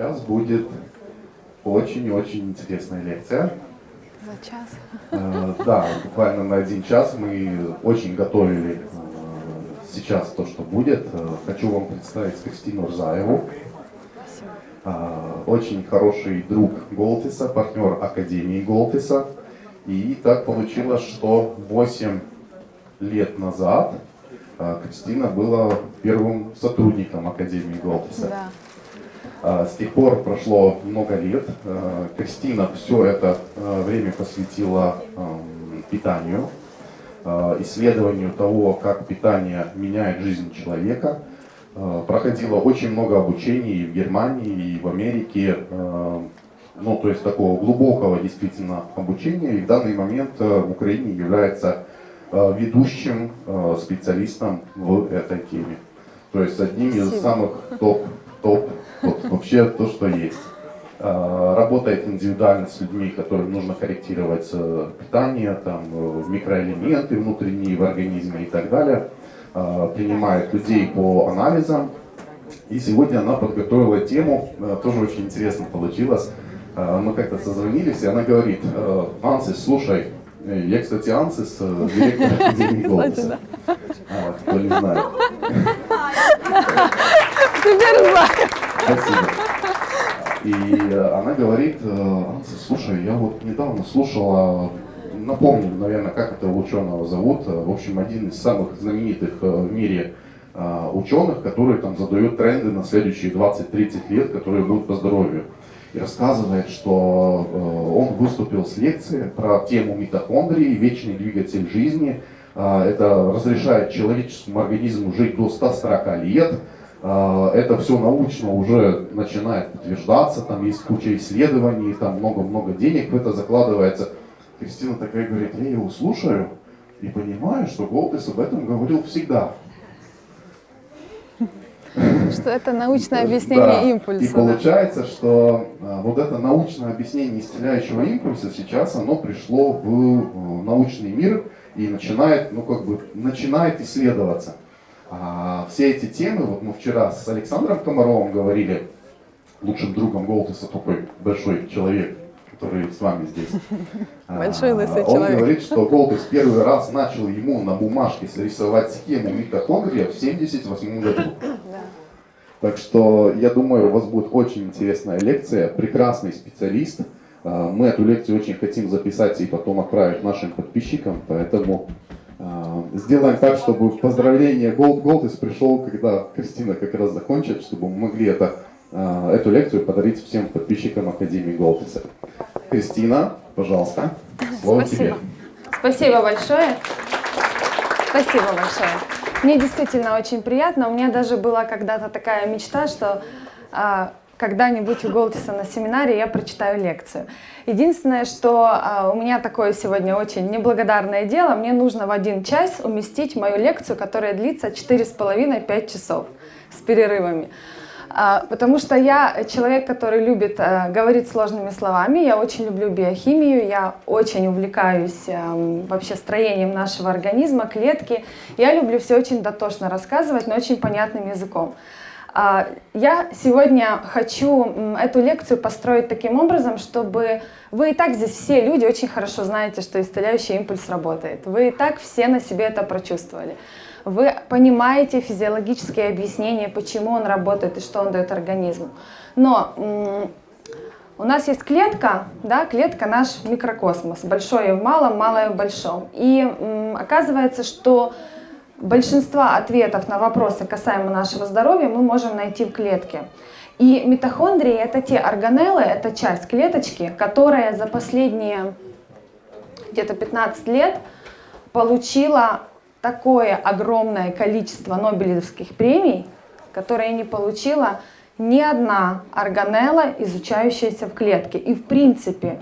Сейчас будет очень-очень интересная лекция. За час. Э, Да, буквально на один час мы очень готовили э, сейчас то, что будет. Э, Хочу вам представить Кристину Рзаеву. Э, Очень хороший друг Голтиса, партнер Академии Голтиса. И так получилось, что 8 лет назад э, Кристина была первым сотрудником Академии Голтиса. Да. А, С тех пор прошло много лет. А, Кристина все это а, время посвятила питанию, исследованию того, как питание меняет жизнь человека. Проходила очень много обучений и в Германии, и в Америке. Ну, то есть такого глубокого действительно обучения. И в данный момент в Украине является ведущим специалистом в этой теме. То есть одним из Спасибо. самых топ, топ, вот вообще то, что есть. А, Работает индивидуально с людьми, которым нужно корректировать э, питание, там, э, микроэлементы внутренние в организме и так далее. А, Принимает людей по анализам. И сегодня она подготовила тему, э, тоже очень интересно получилось. Э, Мы как-то созвонились, и она говорит, Ансис, слушай, я, кстати, Ансис, директор Академии Голоса. А, Кто не знает. Теперь знаю. Спасибо. И э, она говорит, э, Анса, слушай, я вот недавно слушала, напомню, наверное, как этого ученого зовут, э, в общем, один из самых знаменитых в мире ученых, который там задает тренды на следующие 20-30 лет, которые будут по здоровью. И рассказывает, что он выступил с лекцией про тему митохондрии, вечный двигатель жизни. Это разрешает человеческому организму жить до 140 лет. А, Это все научно уже начинает подтверждаться, там есть куча исследований, там много-много денег в это закладывается. Кристина такая говорит, я его слушаю и понимаю, что Голдес об этом говорил всегда. Что это научное объяснение Да. импульса. И получается, что а, вот это научное объяснение исцеляющего импульса сейчас оно пришло в э, научный мир и начинает, ну как бы, начинает исследоваться. А все эти темы, вот мы вчера с Александром Комаровым говорили, лучшим другом Голтеса, такой большой человек, который с вами здесь. А, Большой лысый Он человек. говорит, что Голтес первый раз начал ему на бумажке срисовать схему митохондрия в 78 году. Так что я думаю, у вас будет очень интересная лекция, прекрасный специалист. А, Мы эту лекцию очень хотим записать и потом отправить нашим подписчикам, поэтому а, сделаем так, чтобы поздравление Gold Goldis пришел, когда Кристина как раз закончит, чтобы мы могли это, а, эту лекцию подарить всем подписчикам Академии Голдиса. Кристина, пожалуйста, слово тебе. Спасибо. Спасибо большое. Спасибо большое. Мне действительно очень приятно. У меня даже была когда-то такая мечта, что а, когда-нибудь у Голтиса на семинаре я прочитаю лекцию. Единственное, что а, у меня такое сегодня очень неблагодарное дело, мне нужно в один час уместить мою лекцию, которая длится 4,5-5 часов с перерывами. А, Потому что я человек, который любит э, говорить сложными словами, я очень люблю биохимию, я очень увлекаюсь эм, вообще строением нашего организма, клетки. Я люблю все очень дотошно рассказывать, но очень понятным языком. А, Я сегодня хочу эту лекцию построить таким образом, чтобы вы и так здесь все люди очень хорошо знаете, что исцеляющий импульс работает. Вы и так все на себе это прочувствовали. Вы понимаете физиологические объяснения, почему он работает и что он дает организму. Но у нас есть клетка, да, клетка наш микрокосмос, большое в малом, малое в большом. И оказывается, что большинство ответов на вопросы касаемо нашего здоровья мы можем найти в клетке. И митохондрии это те органеллы, это часть клеточки, которая за последние где-то 15 лет получила такое огромное количество Нобелевских премий, которые не получила ни одна органелла, изучающаяся в клетке. И в принципе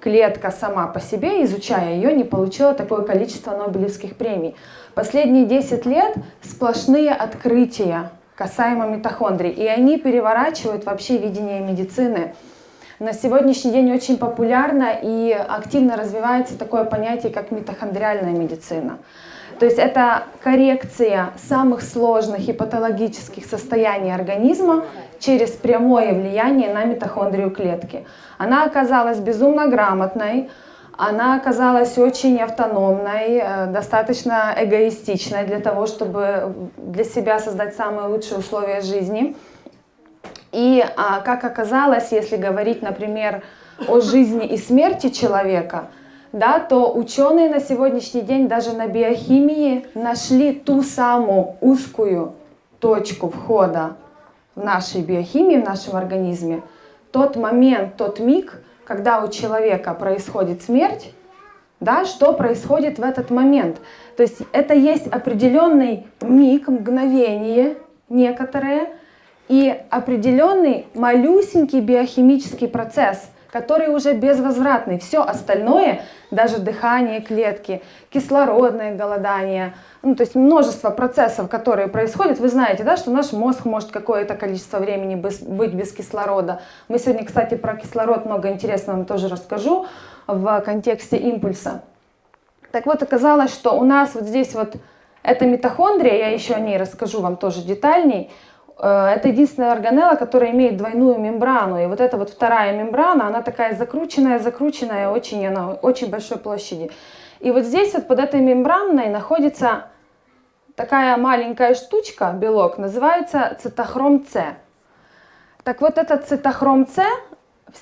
клетка сама по себе, изучая ее, не получила такое количество Нобелевских премий. Последние 10 лет сплошные открытия касаемо митохондрий, и они переворачивают вообще видение медицины. На сегодняшний день очень популярно и активно развивается такое понятие, как митохондриальная медицина. То есть это коррекция самых сложных и патологических состояний организма через прямое влияние на митохондрию клетки. Она оказалась безумно грамотной, она оказалась очень автономной, э, достаточно эгоистичной для того, чтобы для себя создать самые лучшие условия жизни. И а, как оказалось, если говорить, например, о жизни и смерти человека, да, то ученые на сегодняшний день даже на биохимии нашли ту самую узкую точку входа в нашей биохимии, в нашем организме, тот момент, тот миг, когда у человека происходит смерть, да, что происходит в этот момент. То есть это есть определенный миг, мгновение некоторое и определенный малюсенький биохимический процесс – который уже безвозвратный. Все остальное, даже дыхание клетки, кислородное голодание, ну, то есть множество процессов, которые происходят. Вы знаете, да, что наш мозг может какое-то количество времени быть без кислорода. Мы сегодня, кстати, про кислород много интересного вам тоже расскажу в контексте импульса. Так вот, оказалось, что у нас вот здесь вот эта митохондрия, я еще о ней расскажу вам тоже детальней, это единственная органелла, которая имеет двойную мембрану. И вот эта вот вторая мембрана, она такая закрученная, закрученная, очень, она очень большой площади. И вот здесь вот под этой мембраной находится такая маленькая штучка, белок, называется цитохром С. Так вот этот цитохром С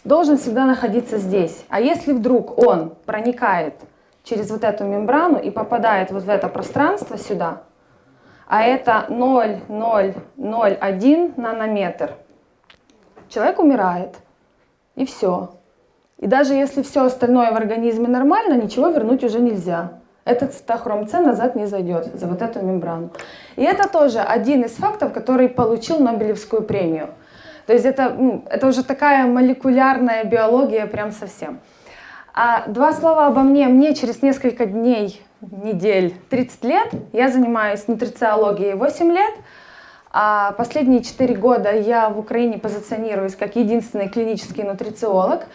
должен всегда находиться здесь. А если вдруг он проникает через вот эту мембрану и попадает вот в это пространство сюда, а это 0,001 нанометр. Человек умирает, и все. И даже если все остальное в организме нормально, ничего вернуть уже нельзя. Этот цитохром С назад не зайдет за вот эту мембрану. И это тоже один из фактов, который получил Нобелевскую премию. То есть это, ну, это уже такая молекулярная биология прям совсем. А два слова обо мне. Мне через несколько дней недель 30 лет. Я занимаюсь нутрициологией 8 лет. А последние 4 года я в Украине позиционируюсь как единственный клинический нутрициолог.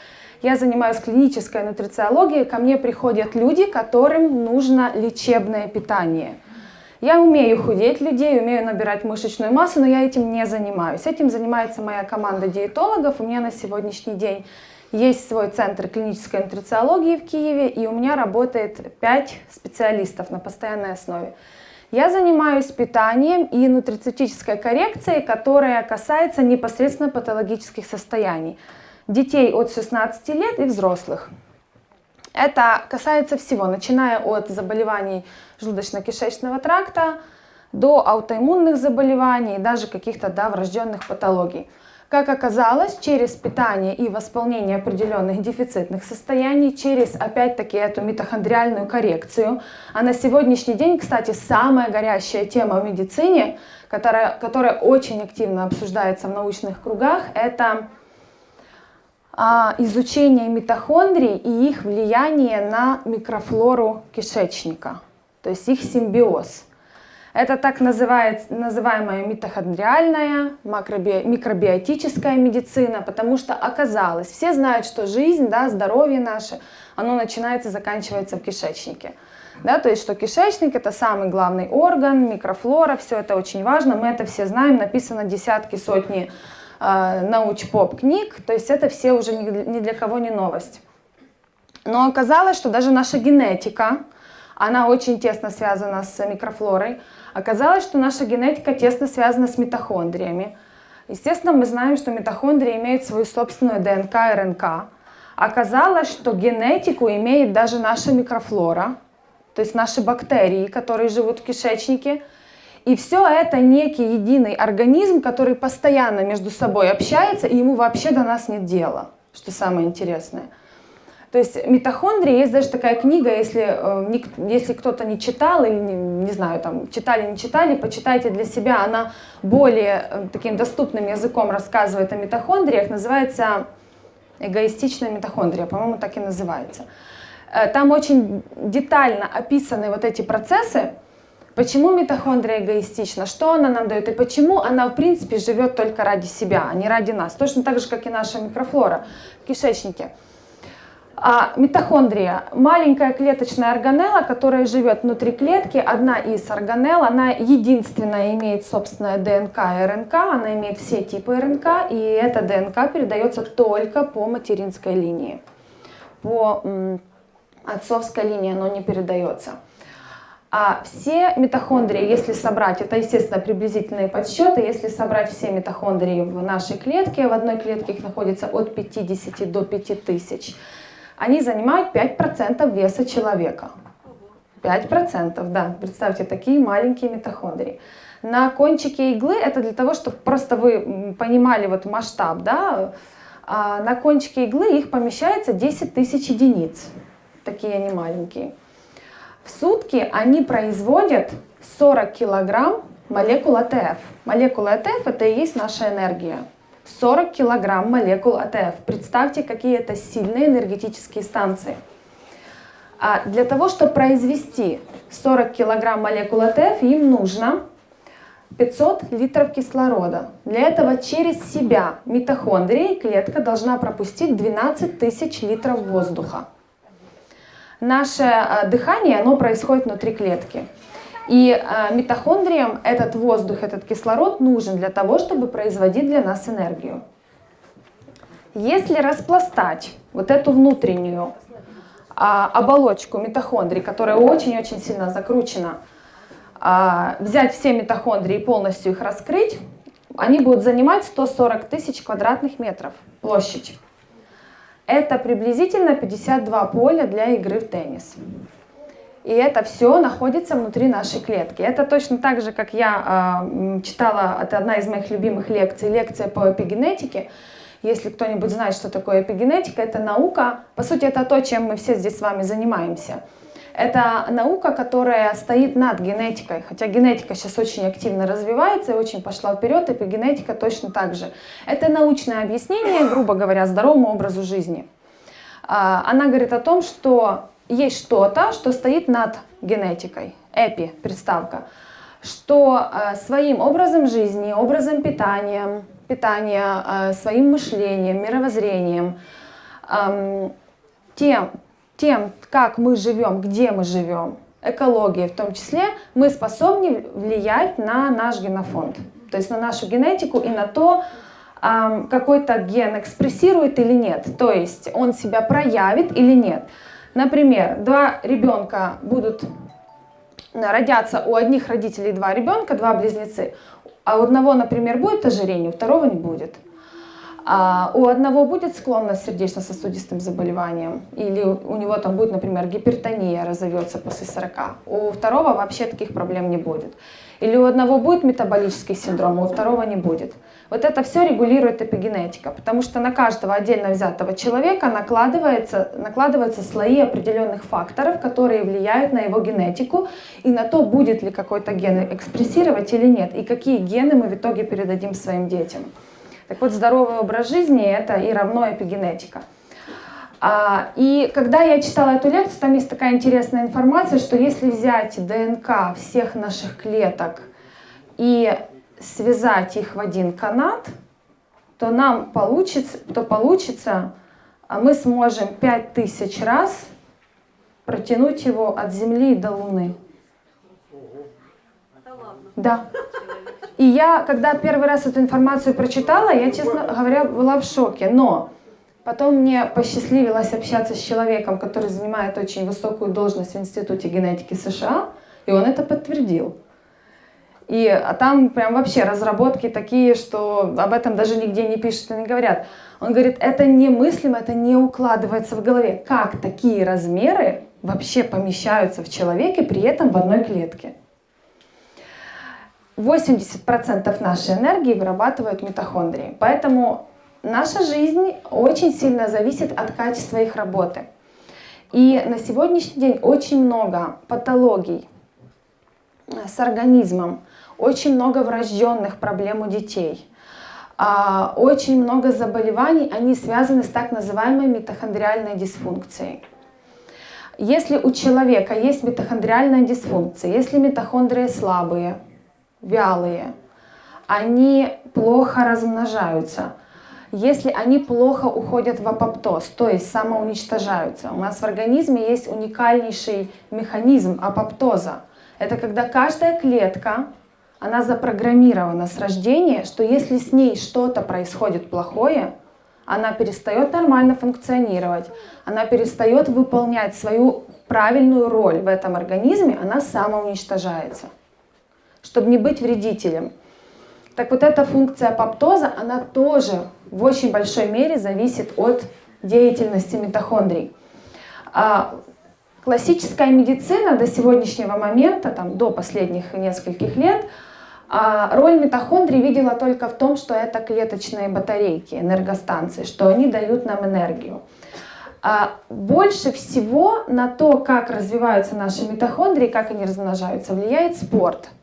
Я занимаюсь клинической нутрициологией. Ко мне приходят люди, которым нужно лечебное питание. Я умею худеть людей, умею набирать мышечную массу, но я этим не занимаюсь. Этим занимается моя команда диетологов. У меня на сегодняшний день есть свой центр клинической нутрициологии в Киеве, и у меня работает 5 специалистов на постоянной основе. Я занимаюсь питанием и нутрицептической коррекцией, которая касается непосредственно патологических состояний детей от 16 лет и взрослых. Это касается всего, начиная от заболеваний желудочно-кишечного тракта до аутоиммунных заболеваний, даже каких-то да, врожденных патологий. Как оказалось, через питание и восполнение определенных дефицитных состояний, через опять-таки эту митохондриальную коррекцию, а на сегодняшний день, кстати, самая горящая тема в медицине, которая, которая очень активно обсуждается в научных кругах, это а, изучение митохондрий и их влияние на микрофлору кишечника, то есть их симбиоз. Это так называемая митохондриальная, микробиотическая медицина, потому что оказалось, все знают, что жизнь, да, здоровье наше, оно начинается и заканчивается в кишечнике. Да, то есть, что кишечник это самый главный орган, микрофлора, все это очень важно, мы это все знаем, написано десятки, сотни э, науч-поп книг, то есть это все уже ни, ни для кого не новость. Но оказалось, что даже наша генетика, она очень тесно связана с микрофлорой, Оказалось, что наша генетика тесно связана с митохондриями. Естественно, мы знаем, что митохондрии имеют свою собственную ДНК и РНК. Оказалось, что генетику имеет даже наша микрофлора, то есть наши бактерии, которые живут в кишечнике. И все это некий единый организм, который постоянно между собой общается, и ему вообще до нас нет дела, что самое интересное. То есть митохондрии, есть даже такая книга, если, э, если кто-то не читал или, не, не знаю, там, читали, не читали, почитайте для себя, она более э, таким доступным языком рассказывает о митохондриях, называется эгоистичная митохондрия, по-моему, так и называется. Э, там очень детально описаны вот эти процессы, почему митохондрия эгоистична, что она нам дает и почему она, в принципе, живет только ради себя, а не ради нас. Точно так же, как и наша микрофлора в кишечнике. А митохондрия – маленькая клеточная органелла, которая живет внутри клетки, одна из органелл, она единственная имеет собственное ДНК и РНК, она имеет все типы РНК, и эта ДНК передается только по материнской линии. По отцовской линии оно не передается. А все митохондрии, если собрать, это, естественно, приблизительные подсчеты, если собрать все митохондрии в нашей клетке, в одной клетке их находится от 50 до 5000, они занимают 5% веса человека. 5%, да, представьте, такие маленькие митохондрии. На кончике иглы, это для того, чтобы просто вы понимали вот масштаб, да, а на кончике иглы их помещается 10 тысяч единиц, такие они маленькие. В сутки они производят 40 килограмм молекул АТФ. Молекула АТФ это и есть наша энергия. 40 килограмм молекул АТФ. Представьте, какие это сильные энергетические станции. А для того, чтобы произвести 40 килограмм молекул АТФ, им нужно 500 литров кислорода. Для этого через себя митохондрии клетка должна пропустить 12 тысяч литров воздуха наше э, дыхание, оно происходит внутри клетки. И э, митохондриям этот воздух, этот кислород нужен для того, чтобы производить для нас энергию. Если распластать вот эту внутреннюю а, оболочку митохондрий, которая очень-очень сильно закручена, а, взять все митохондрии и полностью их раскрыть, они будут занимать 140 тысяч квадратных метров площадь. Это приблизительно 52 поля для игры в теннис. И это все находится внутри нашей клетки. Это точно так же, как я э, читала, это одна из моих любимых лекций, лекция по эпигенетике. Если кто-нибудь знает, что такое эпигенетика, это наука, по сути, это то, чем мы все здесь с вами занимаемся. Это наука, которая стоит над генетикой, хотя генетика сейчас очень активно развивается и очень пошла вперед, эпигенетика точно так же. Это научное объяснение, грубо говоря, здоровому образу жизни. А, она говорит о том, что есть что-то, что стоит над генетикой, эпи, приставка, что а, своим образом жизни, образом питания, питания а, своим мышлением, мировоззрением, тем, тем, как мы живем, где мы живем, экологией в том числе, мы способны влиять на наш генофонд, то есть на нашу генетику и на то, какой-то ген экспрессирует или нет, то есть он себя проявит или нет. Например, два ребенка будут родятся у одних родителей два ребенка, два близнецы, а у одного, например, будет ожирение, у второго не будет. А у одного будет склонность к сердечно-сосудистым заболеваниям, или у него там будет, например, гипертония разовьется после 40, у второго вообще таких проблем не будет. Или у одного будет метаболический синдром, а у второго не будет. Вот это все регулирует эпигенетика, потому что на каждого отдельно взятого человека накладывается, накладываются слои определенных факторов, которые влияют на его генетику и на то, будет ли какой-то ген экспрессировать или нет, и какие гены мы в итоге передадим своим детям. Так вот, здоровый образ жизни – это и равно эпигенетика. А, и когда я читала эту лекцию, там есть такая интересная информация, что если взять ДНК всех наших клеток и связать их в один канат, то нам получится, то получится, а мы сможем 5000 раз протянуть его от Земли до Луны. Да. И я, когда первый раз эту информацию прочитала, я, честно говоря, была в шоке. Но потом мне посчастливилось общаться с человеком, который занимает очень высокую должность в Институте генетики США, и он это подтвердил. И а там прям вообще разработки такие, что об этом даже нигде не пишут и не говорят. Он говорит, это немыслимо, это не укладывается в голове. Как такие размеры вообще помещаются в человеке, при этом в одной клетке? 80% нашей энергии вырабатывают митохондрии. Поэтому наша жизнь очень сильно зависит от качества их работы. И на сегодняшний день очень много патологий с организмом, очень много врожденных проблем у детей, а, очень много заболеваний, они связаны с так называемой митохондриальной дисфункцией. Если у человека есть митохондриальная дисфункция, если митохондрии слабые, вялые, они плохо размножаются, если они плохо уходят в апоптоз, то есть самоуничтожаются. У нас в организме есть уникальнейший механизм апоптоза. Это когда каждая клетка, она запрограммирована с рождения, что если с ней что-то происходит плохое, она перестает нормально функционировать, она перестает выполнять свою правильную роль в этом организме, она самоуничтожается, чтобы не быть вредителем. Так вот эта функция апоптоза, она тоже в очень большой мере зависит от деятельности митохондрий. Классическая медицина до сегодняшнего момента, там, до последних нескольких лет, а роль митохондрий видела только в том, что это клеточные батарейки, энергостанции, что они дают нам энергию. А больше всего на то, как развиваются наши митохондрии, как они размножаются, влияет спорт –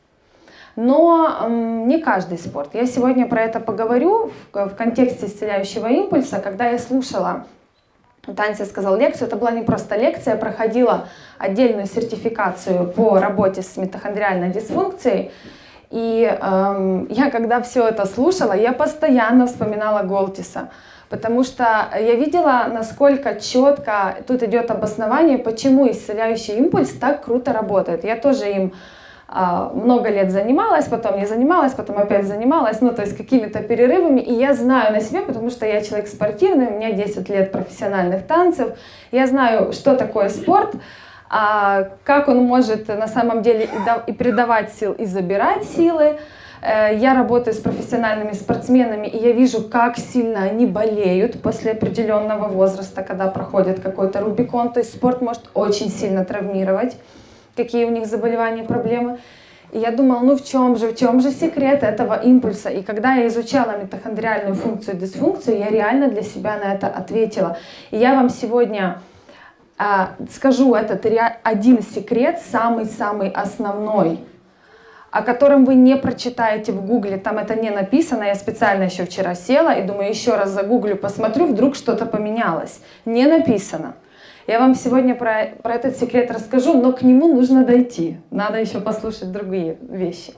но не каждый спорт. Я сегодня про это поговорю в контексте исцеляющего импульса, когда я слушала Танси сказал лекцию, это была не просто лекция, я проходила отдельную сертификацию по работе с митохондриальной дисфункцией. И эм, я, когда все это слушала, я постоянно вспоминала Голтиса, потому что я видела, насколько четко тут идет обоснование, почему исцеляющий импульс так круто работает. Я тоже им много лет занималась, потом не занималась, потом опять занималась, ну, то есть какими-то перерывами. И я знаю на себе, потому что я человек спортивный, у меня 10 лет профессиональных танцев, я знаю, что такое спорт, а как он может на самом деле и придавать сил, и забирать силы. Э, я работаю с профессиональными спортсменами, и я вижу, как сильно они болеют после определенного возраста, когда проходит какой-то рубикон. То есть спорт может очень сильно травмировать какие у них заболевания, проблемы. И я думала, ну в чем же, в чем же секрет этого импульса? И когда я изучала митохондриальную функцию и дисфункцию, я реально для себя на это ответила. И я вам сегодня а, скажу этот один секрет, самый-самый основной, о котором вы не прочитаете в гугле, там это не написано, я специально еще вчера села и думаю, еще раз загуглю, посмотрю, вдруг что-то поменялось. Не написано. Я вам сегодня про, про этот секрет расскажу, но к нему нужно дойти. Надо еще послушать другие вещи.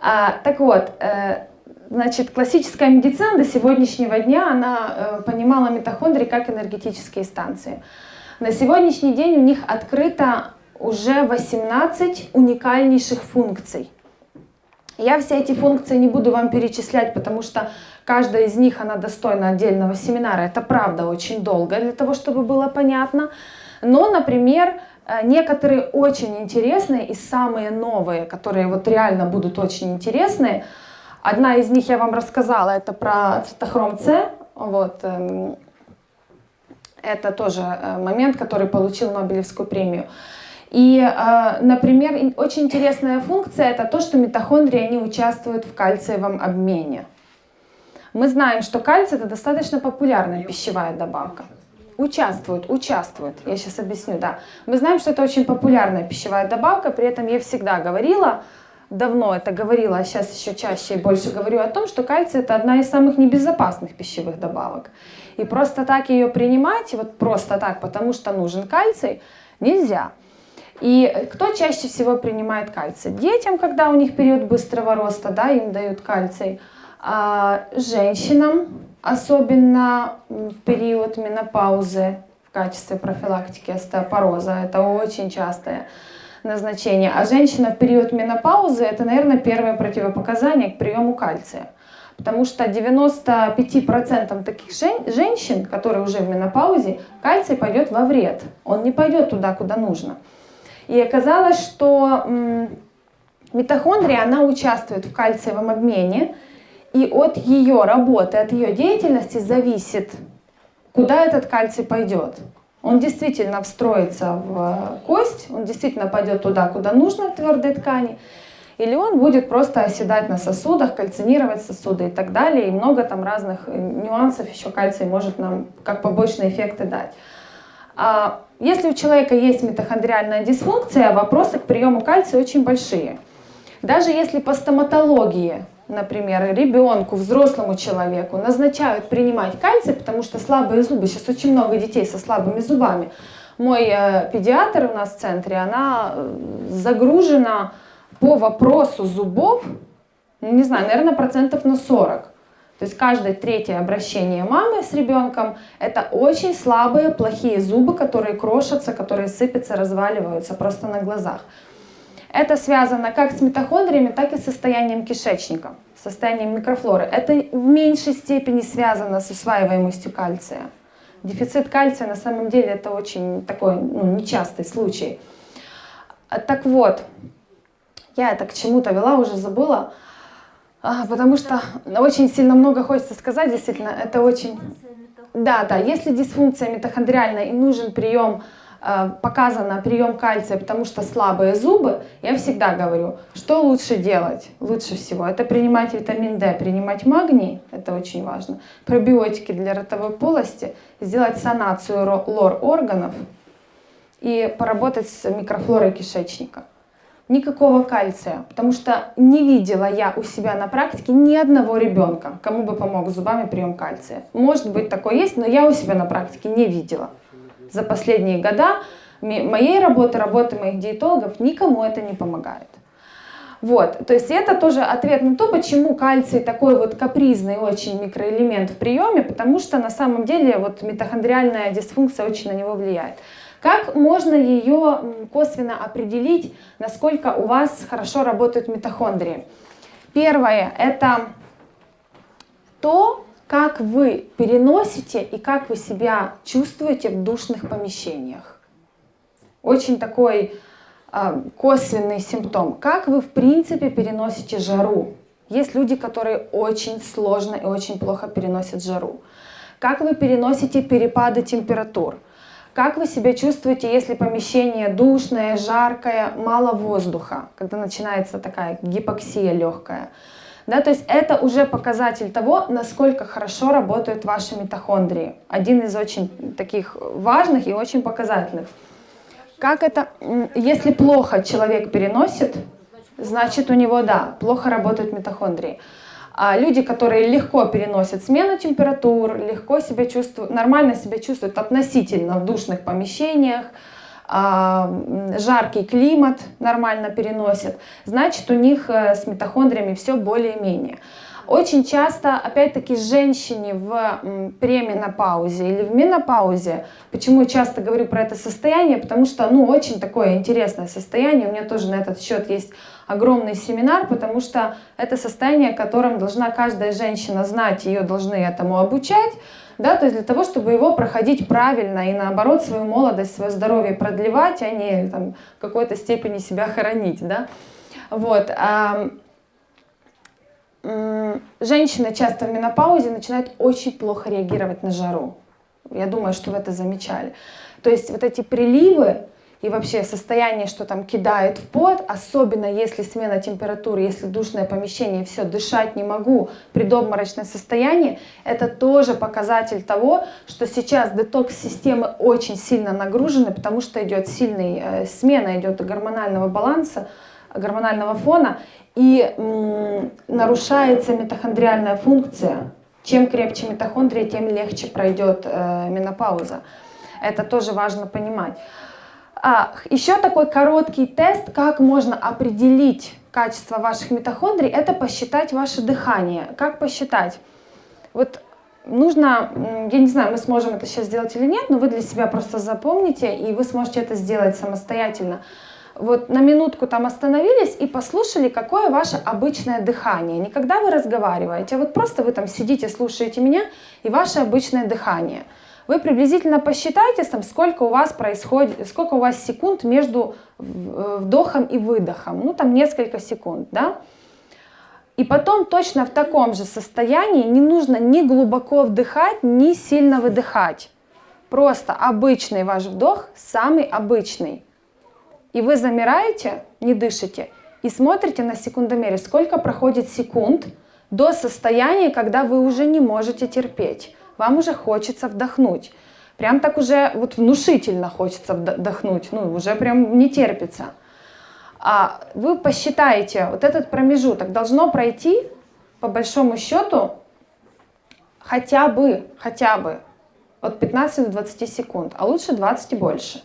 А, так вот, э, значит, классическая медицина до сегодняшнего дня, она э, понимала митохондрии как энергетические станции. На сегодняшний день у них открыто уже 18 уникальнейших функций. Я все эти функции не буду вам перечислять, потому что Каждая из них, она достойна отдельного семинара. Это правда очень долго для того, чтобы было понятно. Но, например, э, некоторые очень интересные и самые новые, которые вот реально будут очень интересные. Одна из них я вам рассказала, это про цитохром С. Вот, эм, это тоже э, момент, который получил Нобелевскую премию. И, э, например, очень интересная функция это то, что митохондрии они участвуют в кальциевом обмене. Мы знаем, что кальций это достаточно популярная пищевая добавка. Участвует, участвует. Я сейчас объясню, да. Мы знаем, что это очень популярная пищевая добавка, при этом я всегда говорила, давно это говорила, а сейчас еще чаще и больше говорю о том, что кальций это одна из самых небезопасных пищевых добавок. И просто так ее принимать, вот просто так, потому что нужен кальций, нельзя. И кто чаще всего принимает кальций? Детям, когда у них период быстрого роста, да, им дают кальций. А женщинам, особенно в период менопаузы в качестве профилактики остеопороза, это очень частое назначение. А женщина в период менопаузы, это, наверное, первое противопоказание к приему кальция. Потому что 95% таких женщин, которые уже в менопаузе, кальций пойдет во вред. Он не пойдет туда, куда нужно. И оказалось, что митохондрия, она участвует в кальциевом обмене, и от ее работы, от ее деятельности зависит, куда этот кальций пойдет. Он действительно встроится в кость, он действительно пойдет туда, куда нужно, в твердые ткани, или он будет просто оседать на сосудах, кальцинировать сосуды и так далее. И много там разных нюансов еще кальций может нам как побочные эффекты дать. А если у человека есть митохондриальная дисфункция, вопросы к приему кальция очень большие. Даже если по стоматологии например, ребенку, взрослому человеку назначают принимать кальций, потому что слабые зубы, сейчас очень много детей со слабыми зубами. Мой э, педиатр у нас в центре, она э, загружена по вопросу зубов, ну, не знаю, наверное, процентов на 40. То есть каждое третье обращение мамы с ребенком – это очень слабые, плохие зубы, которые крошатся, которые сыпятся, разваливаются просто на глазах. Это связано как с митохондриями, так и с состоянием кишечника, состоянием микрофлоры. Это в меньшей степени связано с усваиваемостью кальция. Дефицит кальция на самом деле это очень такой ну, нечастый случай. Так вот, я это к чему-то вела, уже забыла. А, потому что очень сильно много хочется сказать, действительно, это очень... Да, да, если дисфункция митохондриальная и нужен прием, э, показано прием кальция, потому что слабые зубы, я всегда говорю, что лучше делать? Лучше всего это принимать витамин D, принимать магний, это очень важно, пробиотики для ротовой полости, сделать санацию лор органов и поработать с микрофлорой кишечника никакого кальция, потому что не видела я у себя на практике ни одного ребенка, кому бы помог зубами прием кальция. Может быть, такое есть, но я у себя на практике не видела. За последние года моей работы, работы моих диетологов, никому это не помогает. Вот, то есть это тоже ответ на то, почему кальций такой вот капризный очень микроэлемент в приеме, потому что на самом деле вот митохондриальная дисфункция очень на него влияет. Как можно ее косвенно определить, насколько у вас хорошо работают митохондрии? Первое – это то, как вы переносите и как вы себя чувствуете в душных помещениях. Очень такой э, косвенный симптом. Как вы в принципе переносите жару? Есть люди, которые очень сложно и очень плохо переносят жару. Как вы переносите перепады температур? Как вы себя чувствуете, если помещение душное, жаркое, мало воздуха, когда начинается такая гипоксия легкая? Да, то есть это уже показатель того, насколько хорошо работают ваши митохондрии. Один из очень таких важных и очень показательных. Как это, если плохо человек переносит, значит у него, да, плохо работают митохондрии. А люди, которые легко переносят смену температур, легко себя чувствуют, нормально себя чувствуют относительно в душных помещениях, а, жаркий климат нормально переносят, значит у них э, с митохондриями все более-менее. Очень часто, опять-таки, женщине в пременопаузе или в менопаузе, почему я часто говорю про это состояние, потому что, ну, очень такое интересное состояние, у меня тоже на этот счет есть огромный семинар, потому что это состояние, которым должна каждая женщина знать, ее должны этому обучать, да, то есть для того, чтобы его проходить правильно и наоборот свою молодость, свое здоровье продлевать, а не там, в какой-то степени себя хоронить, да. Вот. Женщины часто в менопаузе начинают очень плохо реагировать на жару. Я думаю, что вы это замечали. То есть вот эти приливы и вообще состояние, что там кидает в пот, особенно если смена температуры, если душное помещение, все, дышать не могу, предобморочное состояние, это тоже показатель того, что сейчас детокс-системы очень сильно нагружены, потому что идет сильная э, смена, идет гормонального баланса, гормонального фона, и нарушается митохондриальная функция. Чем крепче митохондрия, тем легче пройдет э, менопауза. Это тоже важно понимать. А, еще такой короткий тест, как можно определить качество ваших митохондрий, это посчитать ваше дыхание. Как посчитать? Вот нужно, я не знаю, мы сможем это сейчас сделать или нет, но вы для себя просто запомните, и вы сможете это сделать самостоятельно вот на минутку там остановились и послушали, какое ваше обычное дыхание. Не когда вы разговариваете, а вот просто вы там сидите, слушаете меня и ваше обычное дыхание. Вы приблизительно посчитайте, там, сколько у вас происходит, сколько у вас секунд между вдохом и выдохом. Ну, там несколько секунд, да? И потом точно в таком же состоянии не нужно ни глубоко вдыхать, ни сильно выдыхать. Просто обычный ваш вдох, самый обычный. И вы замираете, не дышите, и смотрите на секундомере, сколько проходит секунд до состояния, когда вы уже не можете терпеть. Вам уже хочется вдохнуть. Прям так уже вот внушительно хочется вдохнуть, ну уже прям не терпится. А вы посчитаете, вот этот промежуток должно пройти, по большому счету, хотя бы, хотя бы от 15 до 20 секунд, а лучше 20 и больше.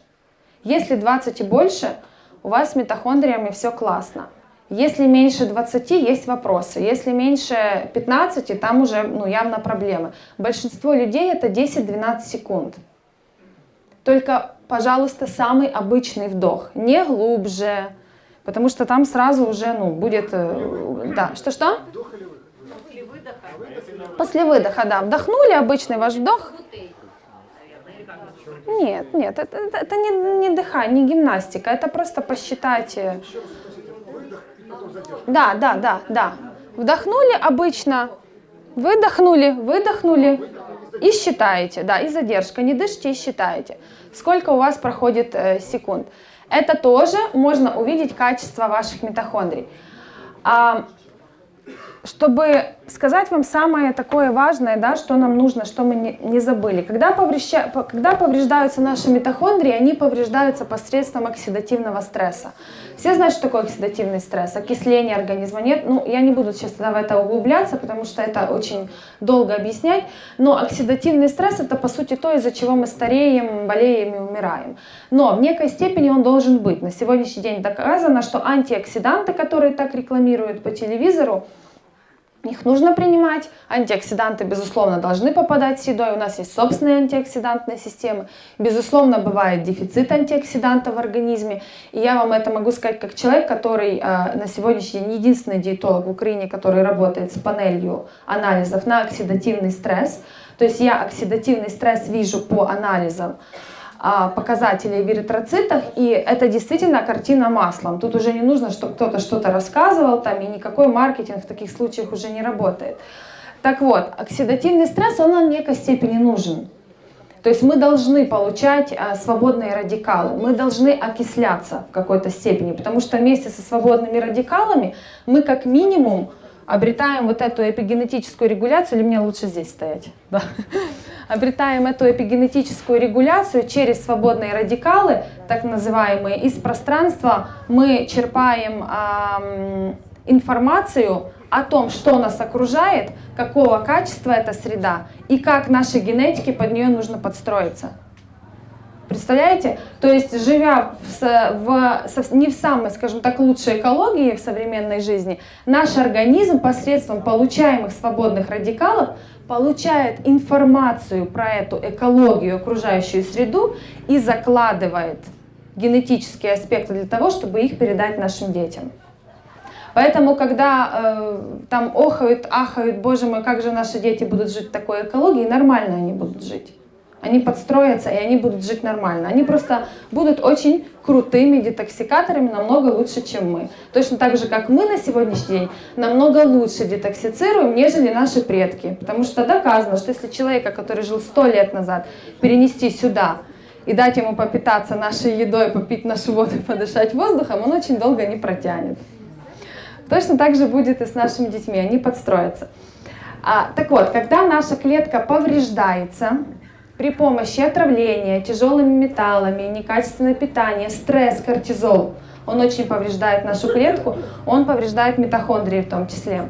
Если 20 и больше, у вас с митохондриями все классно. Если меньше 20, есть вопросы. Если меньше 15, там уже ну, явно проблемы. Большинство людей это 10-12 секунд. Только, пожалуйста, самый обычный вдох, не глубже, потому что там сразу уже ну, будет... э, Да, что-что? После выдоха, да. Вдохнули, обычный ваш вдох. Нет, нет, это, это, это не, не дыхание, не гимнастика, это просто посчитать. э, Да, да, да, да. Вдохнули обычно, выдохнули, выдохнули и считаете, да, и задержка. Не дышите и считаете, сколько у вас проходит э, секунд. Это тоже можно увидеть качество ваших митохондрий. А, чтобы сказать вам самое такое важное, да, что нам нужно, что мы не, не забыли. Когда, поврежда, по- когда повреждаются наши митохондрии, они повреждаются посредством оксидативного стресса. Все знают, что такое оксидативный стресс, окисление организма. Нет, ну, я не буду сейчас в это углубляться, потому что это очень долго объяснять. Но оксидативный стресс это по сути то, из-за чего мы стареем, болеем и умираем. Но в некой степени он должен быть. На сегодняшний день доказано, что антиоксиданты, которые так рекламируют по телевизору, их нужно принимать. Антиоксиданты, безусловно, должны попадать с едой. У нас есть собственные антиоксидантные системы. Безусловно, бывает дефицит антиоксидантов в организме. И я вам это могу сказать как человек, который э, на сегодняшний день единственный диетолог в Украине, который работает с панелью анализов на оксидативный стресс. То есть я оксидативный стресс вижу по анализам показателей в эритроцитах, и это действительно картина маслом. Тут уже не нужно, чтобы кто-то что-то рассказывал, там, и никакой маркетинг в таких случаях уже не работает. Так вот, оксидативный стресс, он в некой степени нужен. То есть мы должны получать а, свободные радикалы, мы должны окисляться в какой-то степени, потому что вместе со свободными радикалами мы как минимум обретаем вот эту эпигенетическую регуляцию, или мне лучше здесь стоять? Да. Обретаем эту эпигенетическую регуляцию через свободные радикалы, так называемые, из пространства мы черпаем ам, информацию о том, что нас окружает, какого качества эта среда и как нашей генетике под нее нужно подстроиться. Представляете? То есть, живя в, в не в самой, скажем так, лучшей экологии в современной жизни, наш организм посредством получаемых свободных радикалов получает информацию про эту экологию, окружающую среду и закладывает генетические аспекты для того, чтобы их передать нашим детям. Поэтому, когда э, там охают, ахают, боже мой, как же наши дети будут жить в такой экологии, нормально они будут жить. Они подстроятся, и они будут жить нормально. Они просто будут очень крутыми детоксикаторами, намного лучше, чем мы. Точно так же, как мы на сегодняшний день намного лучше детоксицируем, нежели наши предки. Потому что доказано, что если человека, который жил сто лет назад, перенести сюда и дать ему попитаться нашей едой, попить нашу воду подышать воздухом, он очень долго не протянет. Точно так же будет и с нашими детьми, они подстроятся. А, так вот, когда наша клетка повреждается при помощи отравления тяжелыми металлами, некачественное питание, стресс, кортизол, он очень повреждает нашу клетку, он повреждает митохондрии в том числе.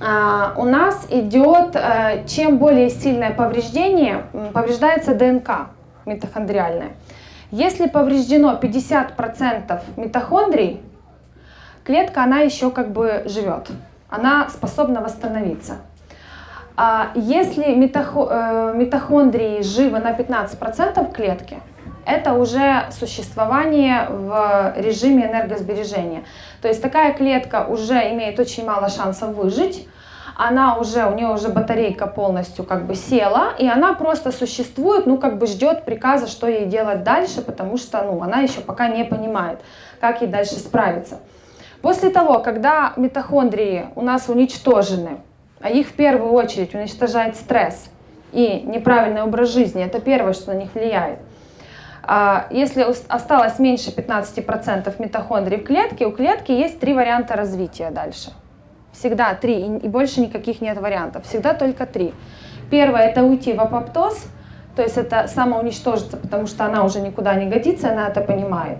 А, у нас идет, э, чем более сильное повреждение, повреждается ДНК митохондриальная. Если повреждено 50% митохондрий, клетка, она еще как бы живет, она способна восстановиться. А если э, митохондрии живы на 15% клетки, это уже существование в режиме энергосбережения. То есть такая клетка уже имеет очень мало шансов выжить, она уже, у нее уже батарейка полностью как бы села, и она просто существует, ну как бы ждет приказа, что ей делать дальше, потому что ну, она еще пока не понимает, как ей дальше справиться. После того, когда митохондрии у нас уничтожены, а их в первую очередь уничтожает стресс и неправильный образ жизни, это первое, что на них влияет. А Если осталось меньше 15% митохондрий в клетке, у клетки есть три варианта развития дальше. Всегда три, и больше никаких нет вариантов, всегда только три. Первое – это уйти в апоптоз, то есть это самоуничтожиться, потому что она уже никуда не годится, она это понимает.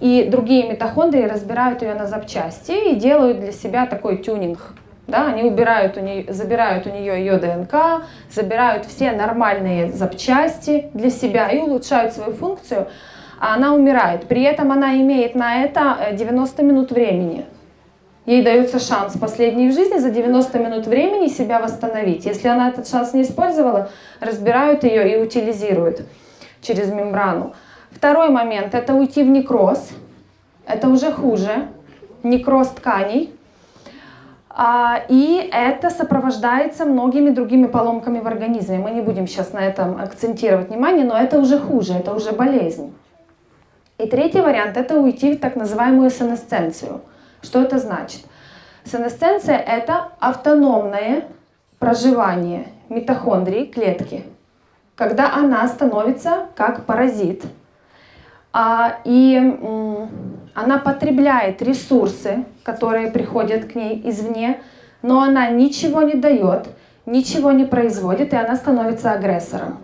И другие митохондрии разбирают ее на запчасти и делают для себя такой тюнинг. Да, они убирают у нее, забирают у нее ее ДНК, забирают все нормальные запчасти для себя и улучшают свою функцию. а она умирает. При этом она имеет на это 90 минут времени. Ей дается шанс последний в жизни за 90 минут времени себя восстановить. Если она этот шанс не использовала, разбирают ее и утилизируют через мембрану. Второй момент – это уйти в некроз. Это уже хуже. Некроз тканей. А, и это сопровождается многими другими поломками в организме. Мы не будем сейчас на этом акцентировать внимание, но это уже хуже, это уже болезнь. И третий вариант – это уйти в так называемую сенесценцию – что это значит? Сенесценция – это автономное проживание митохондрии клетки, когда она становится как паразит, и она потребляет ресурсы, которые приходят к ней извне, но она ничего не дает, ничего не производит, и она становится агрессором.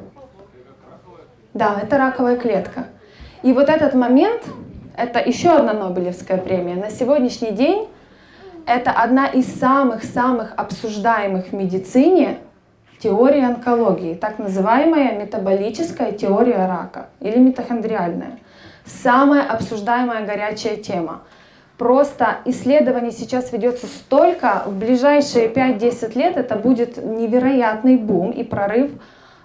Да, это раковая клетка. И вот этот момент это еще одна Нобелевская премия. На сегодняшний день это одна из самых-самых обсуждаемых в медицине теорий онкологии, так называемая метаболическая теория рака или митохондриальная. Самая обсуждаемая горячая тема. Просто исследований сейчас ведется столько, в ближайшие 5-10 лет это будет невероятный бум и прорыв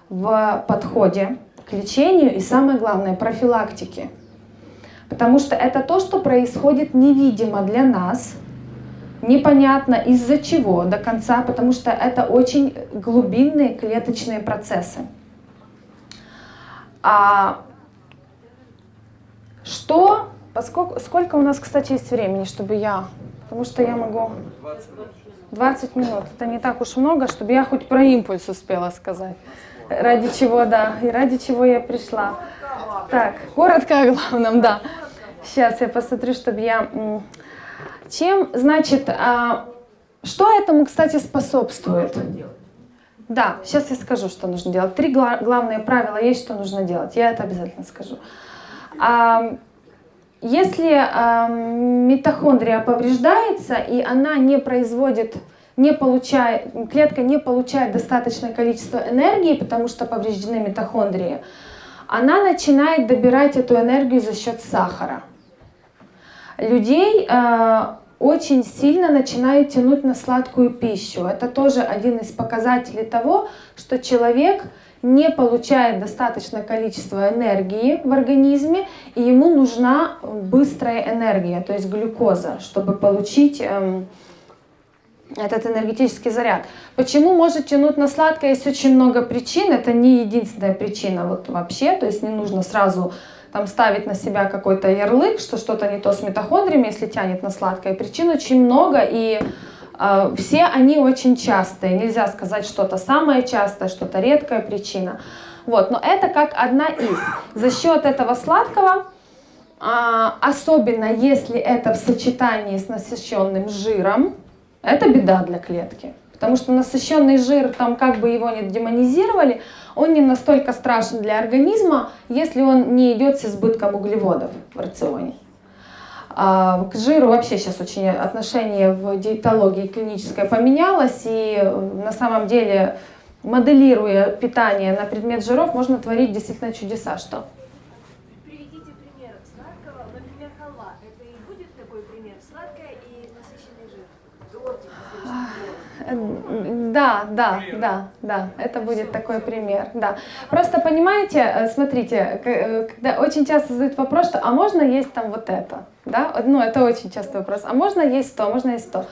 в подходе к лечению и самое главное профилактике. Потому что это то, что происходит невидимо для нас, непонятно из-за чего до конца, потому что это очень глубинные клеточные процессы. А что, поскольку, сколько у нас, кстати, есть времени, чтобы я, потому что я могу... 20 минут. Это не так уж много, чтобы я хоть про импульс успела сказать. Ради чего, да, и ради чего я пришла. Так, коротко о главном, да. Сейчас я посмотрю, чтобы я... Чем, значит, а, что этому, кстати, способствует? Да, сейчас я скажу, что нужно делать. Три главные правила есть, что нужно делать. Я это обязательно скажу. Если митохондрия повреждается, и она не производит не получает, клетка не получает достаточное количество энергии, потому что повреждены митохондрии, она начинает добирать эту энергию за счет сахара. Людей э, очень сильно начинают тянуть на сладкую пищу. Это тоже один из показателей того, что человек не получает достаточное количество энергии в организме, и ему нужна быстрая энергия, то есть глюкоза, чтобы получить эм, этот энергетический заряд. Почему может тянуть на сладкое? Есть очень много причин, это не единственная причина вот вообще, то есть не нужно сразу там ставить на себя какой-то ярлык, что что-то не то с митохондриями, если тянет на сладкое. Причин очень много, и все они очень частые. Нельзя сказать что-то самое частое, что-то редкая причина. Вот, но это как одна из. За счет этого сладкого, э, особенно если это в сочетании с насыщенным жиром, это беда для клетки. Потому что насыщенный жир, там как бы его не демонизировали, он не настолько страшен для организма, если он не идет с избытком углеводов в рационе. А к жиру вообще сейчас очень отношение в диетологии клиническое поменялось, и на самом деле, моделируя питание на предмет жиров, можно творить действительно чудеса. Что? Да, да, да, да, это будет такой пример, да. Просто понимаете, э, смотрите, э, когда очень часто задают вопрос, что а можно есть там вот это, да, ну это очень частый вопрос, а можно есть то, можно есть то.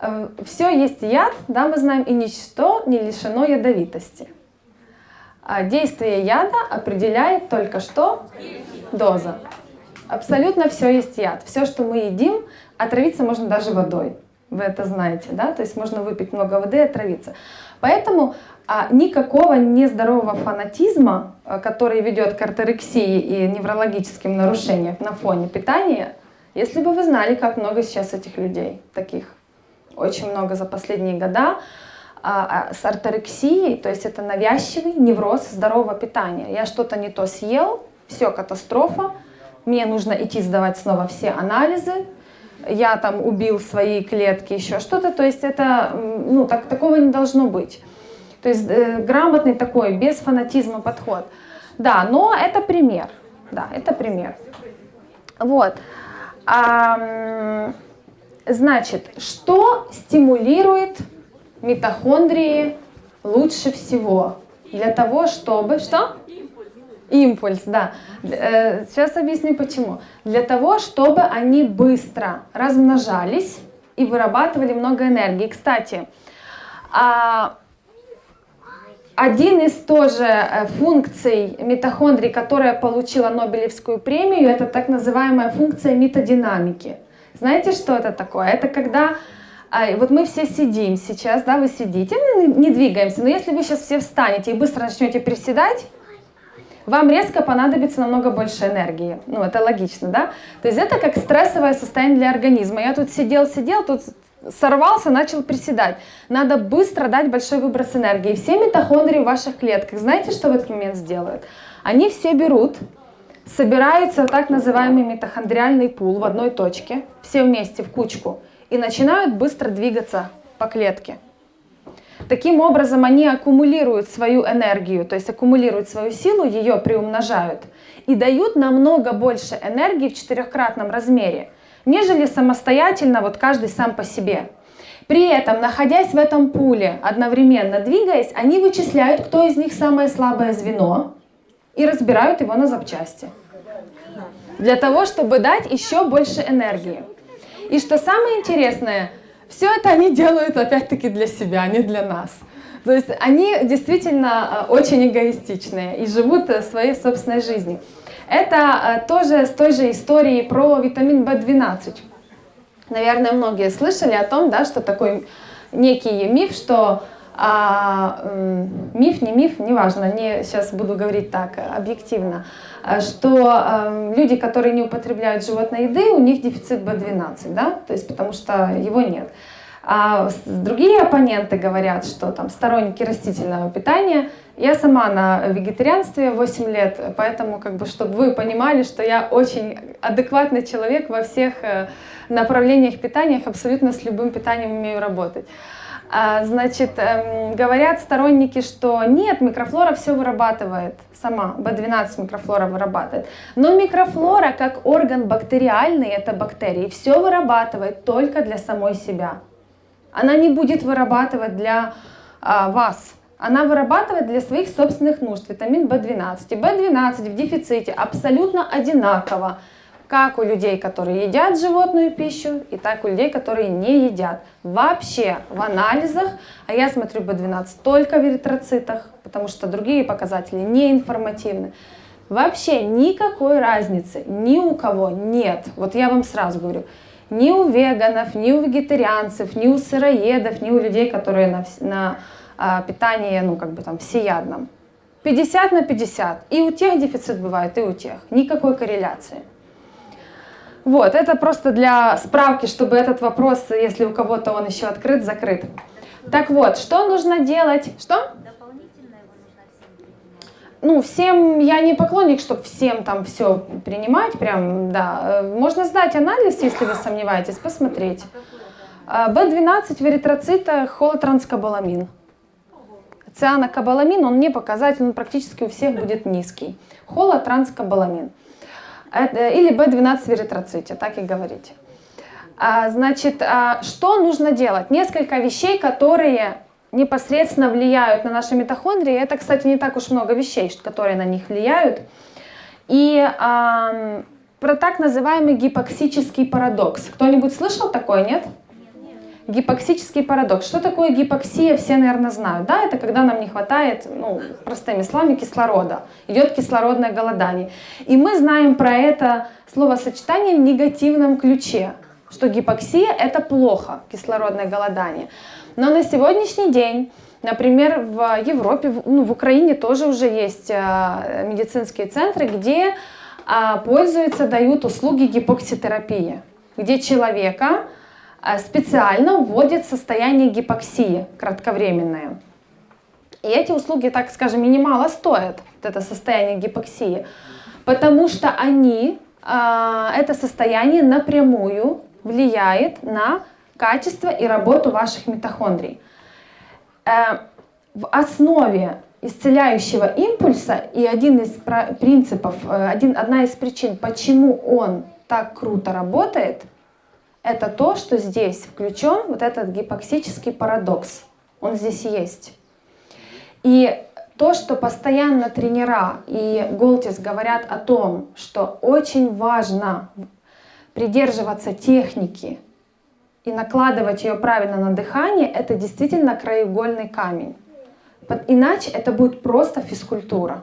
Э, Все есть яд, да, мы знаем, и ничто не лишено ядовитости. А действие яда определяет только что доза. Абсолютно все есть яд. Все, что мы едим, отравиться можно даже водой. Вы это знаете, да? То есть можно выпить много воды и отравиться. Поэтому а, никакого нездорового фанатизма, а, который ведет к артерексии и неврологическим нарушениям на фоне питания, если бы вы знали, как много сейчас этих людей, таких очень много за последние года, а, а, с артерексией, то есть это навязчивый невроз здорового питания. Я что-то не то съел, все, катастрофа, мне нужно идти сдавать снова все анализы, я там убил свои клетки, еще что-то. То есть это, ну, так, такого не должно быть. То есть э, грамотный такой, без фанатизма подход. Да, но это пример. Да, это пример. Вот. А, значит, что стимулирует митохондрии лучше всего? Для того, чтобы... Что? Импульс, да. Э, сейчас объясню почему. Для того, чтобы они быстро размножались и вырабатывали много энергии. Кстати, а, один из тоже э, функций митохондрий, которая получила Нобелевскую премию, это так называемая функция методинамики. Знаете, что это такое? Это когда а, вот мы все сидим сейчас, да, вы сидите, не двигаемся, но если вы сейчас все встанете и быстро начнете приседать, вам резко понадобится намного больше энергии. Ну, это логично, да? То есть это как стрессовое состояние для организма. Я тут сидел-сидел, тут сорвался, начал приседать. Надо быстро дать большой выброс энергии. Все митохондрии в ваших клетках, знаете, что в этот момент сделают? Они все берут, собираются так называемый митохондриальный пул в одной точке, все вместе в кучку, и начинают быстро двигаться по клетке. Таким образом, они аккумулируют свою энергию, то есть аккумулируют свою силу, ее приумножают и дают намного больше энергии в четырехкратном размере, нежели самостоятельно вот каждый сам по себе. При этом, находясь в этом пуле, одновременно двигаясь, они вычисляют, кто из них самое слабое звено и разбирают его на запчасти. Для того, чтобы дать еще больше энергии. И что самое интересное – все это они делают опять-таки для себя, а не для нас. То есть они действительно э, очень эгоистичные и живут э, своей собственной жизнью. Это э, тоже с той же истории про витамин В12. Наверное, многие слышали о том, да, что такой некий миф, что а, миф, не миф, неважно, не, сейчас буду говорить так, объективно, что а, люди, которые не употребляют животной еды, у них дефицит B12, да, то есть потому что его нет. А другие оппоненты говорят, что там сторонники растительного питания. Я сама на вегетарианстве 8 лет, поэтому, как бы, чтобы вы понимали, что я очень адекватный человек во всех э, направлениях питания, абсолютно с любым питанием умею работать. А, значит, эм, говорят сторонники, что нет, микрофлора все вырабатывает сама, B12 микрофлора вырабатывает. Но микрофлора, как орган бактериальный, это бактерии, все вырабатывает только для самой себя. Она не будет вырабатывать для а, вас. Она вырабатывает для своих собственных нужд витамин В12. И В12 в дефиците абсолютно одинаково как у людей, которые едят животную пищу, и так у людей, которые не едят. Вообще в анализах, а я смотрю B12 только в эритроцитах, потому что другие показатели не информативны. Вообще никакой разницы ни у кого нет. Вот я вам сразу говорю, ни у веганов, ни у вегетарианцев, ни у сыроедов, ни у людей, которые на, на а, питании, ну как бы там всеядном. 50 на 50. И у тех дефицит бывает, и у тех. Никакой корреляции. Вот, это просто для справки, чтобы этот вопрос, если у кого-то он еще открыт, закрыт. Так вот, что нужно делать? Что? Ну, всем, я не поклонник, чтобы всем там все принимать, прям, да. Можно сдать анализ, если вы сомневаетесь, посмотреть. B12 в эритроцитах холотранскобаламин. Цианокобаламин, он не показатель, он практически у всех будет низкий. Холотранскобаламин. Э, или B12 в эритроците, так и говорите. А, значит, а, что нужно делать? Несколько вещей, которые непосредственно влияют на наши митохондрии. Это, кстати, не так уж много вещей, которые на них влияют. И а, про так называемый гипоксический парадокс. Кто-нибудь слышал такое, нет? Гипоксический парадокс. Что такое гипоксия, все, наверное, знают. Да, это когда нам не хватает, ну, простыми словами, кислорода. Идет кислородное голодание. И мы знаем про это словосочетание в негативном ключе, что гипоксия – это плохо, кислородное голодание. Но на сегодняшний день Например, в Европе, ну, в Украине тоже уже есть э, медицинские центры, где э, пользуются, дают услуги гипокситерапии, где человека а, специально вводит состояние гипоксии кратковременное. И эти услуги, так скажем, минимало стоят, вот это состояние гипоксии, потому что они, а, это состояние напрямую влияет на качество и работу ваших митохондрий. Э, в основе исцеляющего импульса и один из принципов, э, один, одна из причин, почему он так круто работает, это то, что здесь включен вот этот гипоксический парадокс. Он здесь есть. И то, что постоянно тренера и Голтис говорят о том, что очень важно придерживаться техники и накладывать ее правильно на дыхание, это действительно краеугольный камень. Иначе это будет просто физкультура.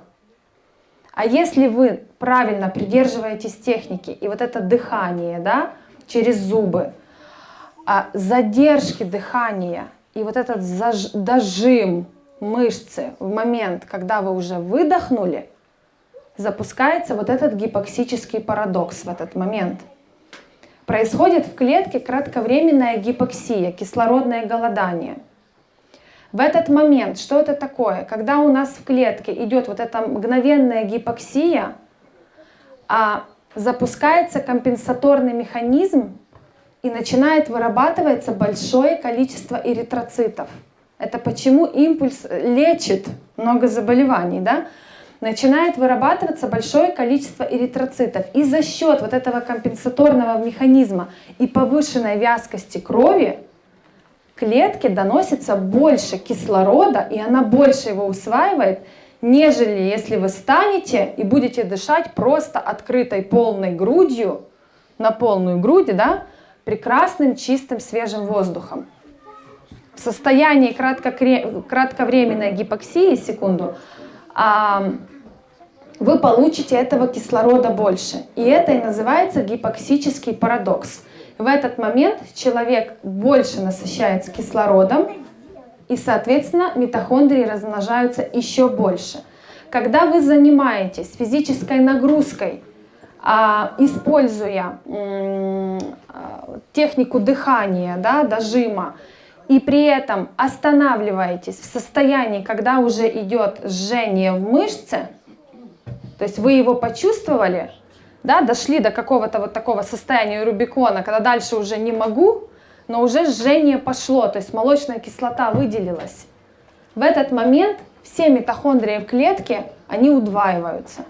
А если вы правильно придерживаетесь техники, и вот это дыхание, да, через зубы, а задержки дыхания и вот этот заж, дожим мышцы в момент, когда вы уже выдохнули, запускается вот этот гипоксический парадокс в этот момент. Происходит в клетке кратковременная гипоксия, кислородное голодание – в этот момент, что это такое? Когда у нас в клетке идет вот эта мгновенная гипоксия, а запускается компенсаторный механизм и начинает вырабатываться большое количество эритроцитов. Это почему импульс лечит много заболеваний, да? Начинает вырабатываться большое количество эритроцитов. И за счет вот этого компенсаторного механизма и повышенной вязкости крови клетке доносится больше кислорода, и она больше его усваивает, нежели если вы станете и будете дышать просто открытой полной грудью, на полную грудь, да, прекрасным, чистым, свежим воздухом. В состоянии кратковременной гипоксии, секунду, вы получите этого кислорода больше. И это и называется гипоксический парадокс. В этот момент человек больше насыщается кислородом, и, соответственно, митохондрии размножаются еще больше. Когда вы занимаетесь физической нагрузкой, а, используя а, технику дыхания, да, дожима, и при этом останавливаетесь в состоянии, когда уже идет жжение в мышце, то есть вы его почувствовали, да, дошли до какого-то вот такого состояния Рубикона, когда дальше уже не могу, но уже жжение пошло, то есть молочная кислота выделилась. В этот момент все митохондрии в клетке, они удваиваются.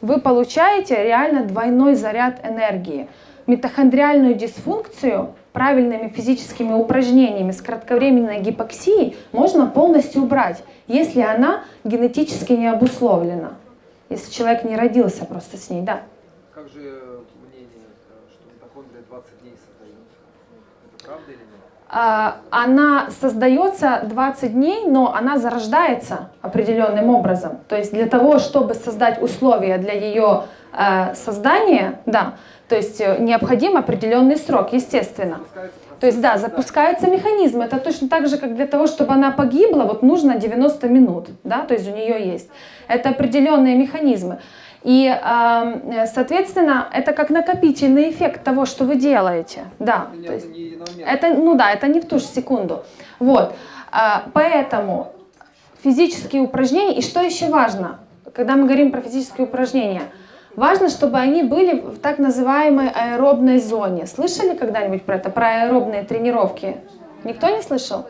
Вы получаете реально двойной заряд энергии. Митохондриальную дисфункцию правильными физическими упражнениями с кратковременной гипоксией можно полностью убрать, если она генетически не обусловлена если человек не родился просто с ней, да. Как же мнение, что митохондрия 20 дней создается? Это правда или нет? А, она создается 20 дней, но она зарождается определенным образом. То есть для того, чтобы создать условия для ее э, создания, да, то есть э, необходим определенный срок, естественно. То есть, да, запускается механизм. Это точно так же, как для того, чтобы она погибла, вот нужно 90 минут, да, то есть у нее есть. Это определенные механизмы. И, соответственно, это как накопительный эффект того, что вы делаете. Да, то есть, это, ну да, это не в ту же секунду. Вот, а, поэтому физические упражнения, и что еще важно, когда мы говорим про физические упражнения – Важно, чтобы они были в так называемой аэробной зоне. Слышали когда-нибудь про это, про аэробные тренировки? Никто не слышал?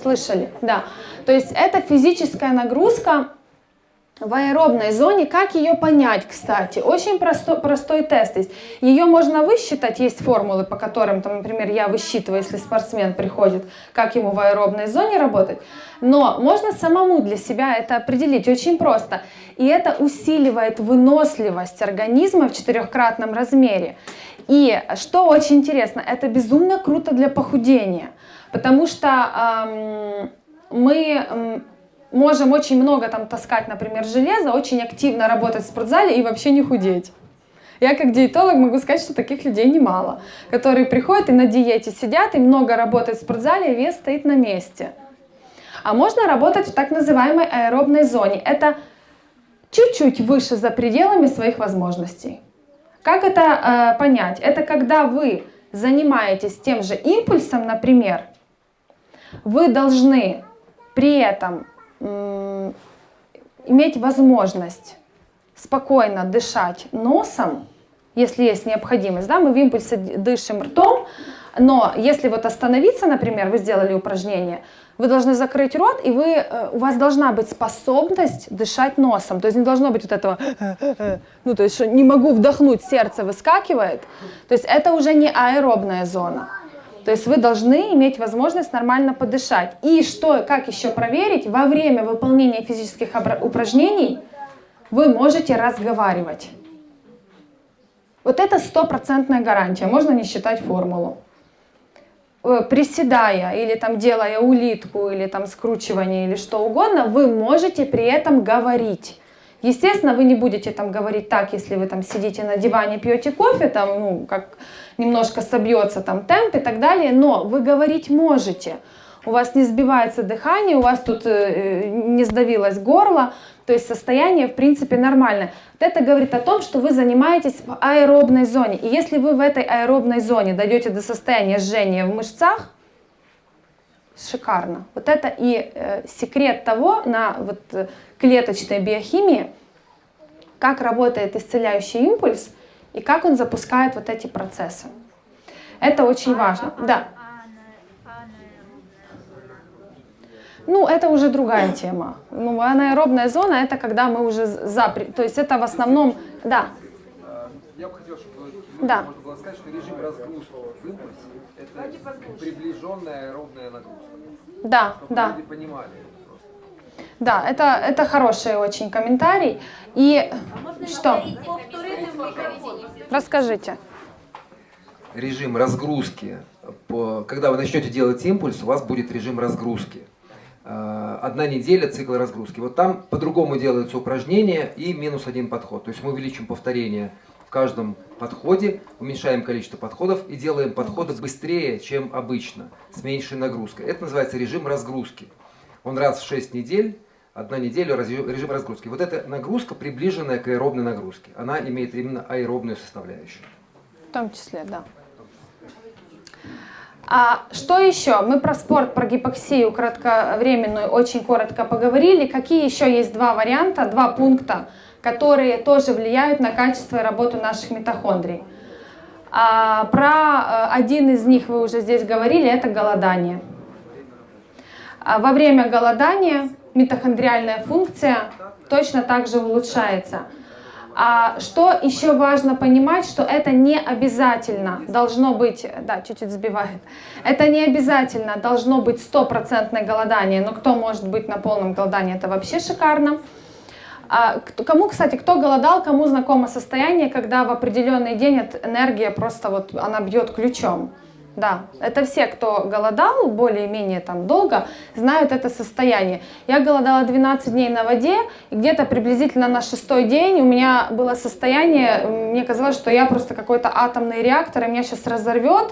Слышали, да. То есть это физическая нагрузка в аэробной зоне. Как ее понять, кстати? Очень простой, простой тест есть. Ее можно высчитать, есть формулы, по которым, там, например, я высчитываю, если спортсмен приходит, как ему в аэробной зоне работать. Но можно самому для себя это определить очень просто. И это усиливает выносливость организма в четырехкратном размере. И что очень интересно, это безумно круто для похудения, потому что эм, мы эм, можем очень много там таскать, например, железа, очень активно работать в спортзале и вообще не худеть. Я как диетолог могу сказать, что таких людей немало, которые приходят и на диете сидят, и много работают в спортзале, и вес стоит на месте. А можно работать в так называемой аэробной зоне. Это чуть-чуть выше за пределами своих возможностей. Как это э, понять? Это когда вы занимаетесь тем же импульсом, например, вы должны при этом иметь возможность спокойно дышать носом, если есть необходимость. Да, мы в импульсе дышим ртом, Но если вот остановиться, например, вы сделали упражнение, вы должны закрыть рот, и вы, э, у вас должна быть способность дышать носом. То есть не должно быть вот этого, ну то есть что не могу вдохнуть, сердце выскакивает. То есть это уже не аэробная зона. То есть вы должны иметь возможность нормально подышать. И что, как еще проверить, во время выполнения физических упражнений вы можете разговаривать. Вот это стопроцентная гарантия, можно не считать формулу. Э, приседая или там делая улитку или там скручивание или что угодно, вы можете при этом говорить. Естественно, вы не будете там говорить так, если вы там сидите на диване, пьете кофе, там, ну, как немножко собьется там темп и так далее, но вы говорить можете. У вас не сбивается дыхание, у вас тут э, не сдавилось горло, то есть состояние в принципе нормальное. Вот это говорит о том, что вы занимаетесь в аэробной зоне. И если вы в этой аэробной зоне дойдете до состояния жжения в мышцах, шикарно. Вот это и э, секрет того на вот, э, клеточной биохимии, как работает исцеляющий импульс и как он запускает вот эти процессы. Это очень важно. Да. Ну, это уже другая тема. Ну, анаэробная зона – это когда мы уже за... То есть это в основном... Да. Я бы хотел, чтобы да. можно было сказать, что режим разгрузки в импульсе – это приближенная аэробная нагрузка. Да, чтобы да. люди понимали. Да, это, это хороший очень комментарий. И а что? Расскажите. Режим разгрузки. Когда вы начнете делать импульс, у вас будет режим разгрузки. Э, одна неделя цикл разгрузки. Вот там по-другому делаются упражнения и минус один подход. То есть мы увеличим повторение в каждом подходе, уменьшаем количество подходов и делаем подходы быстрее, чем обычно, с меньшей нагрузкой. Это называется режим разгрузки. Он раз в 6 недель, одна неделя режим разгрузки. Вот эта нагрузка, приближенная к аэробной нагрузке, она имеет именно аэробную составляющую. В том числе, да. А что еще? Мы про спорт, про гипоксию кратковременную очень коротко поговорили. Какие еще есть два варианта, два пункта, которые тоже влияют на качество и работу наших митохондрий? А, про э, один из них вы уже здесь говорили, это голодание. А во время голодания митохондриальная функция точно так же улучшается. А что еще важно понимать, что это не обязательно должно быть, да, чуть-чуть сбивает, это не обязательно должно быть стопроцентное голодание, но кто может быть на полном голодании, это вообще шикарно. А, кому, кстати, кто голодал, кому знакомо состояние, когда в определенный день энергия просто вот, она бьет ключом. Да, это все, кто голодал более-менее там долго, знают это состояние. Я голодала 12 дней на воде, и где-то приблизительно на шестой день у меня было состояние, мне казалось, что я просто какой-то атомный реактор, и меня сейчас разорвет,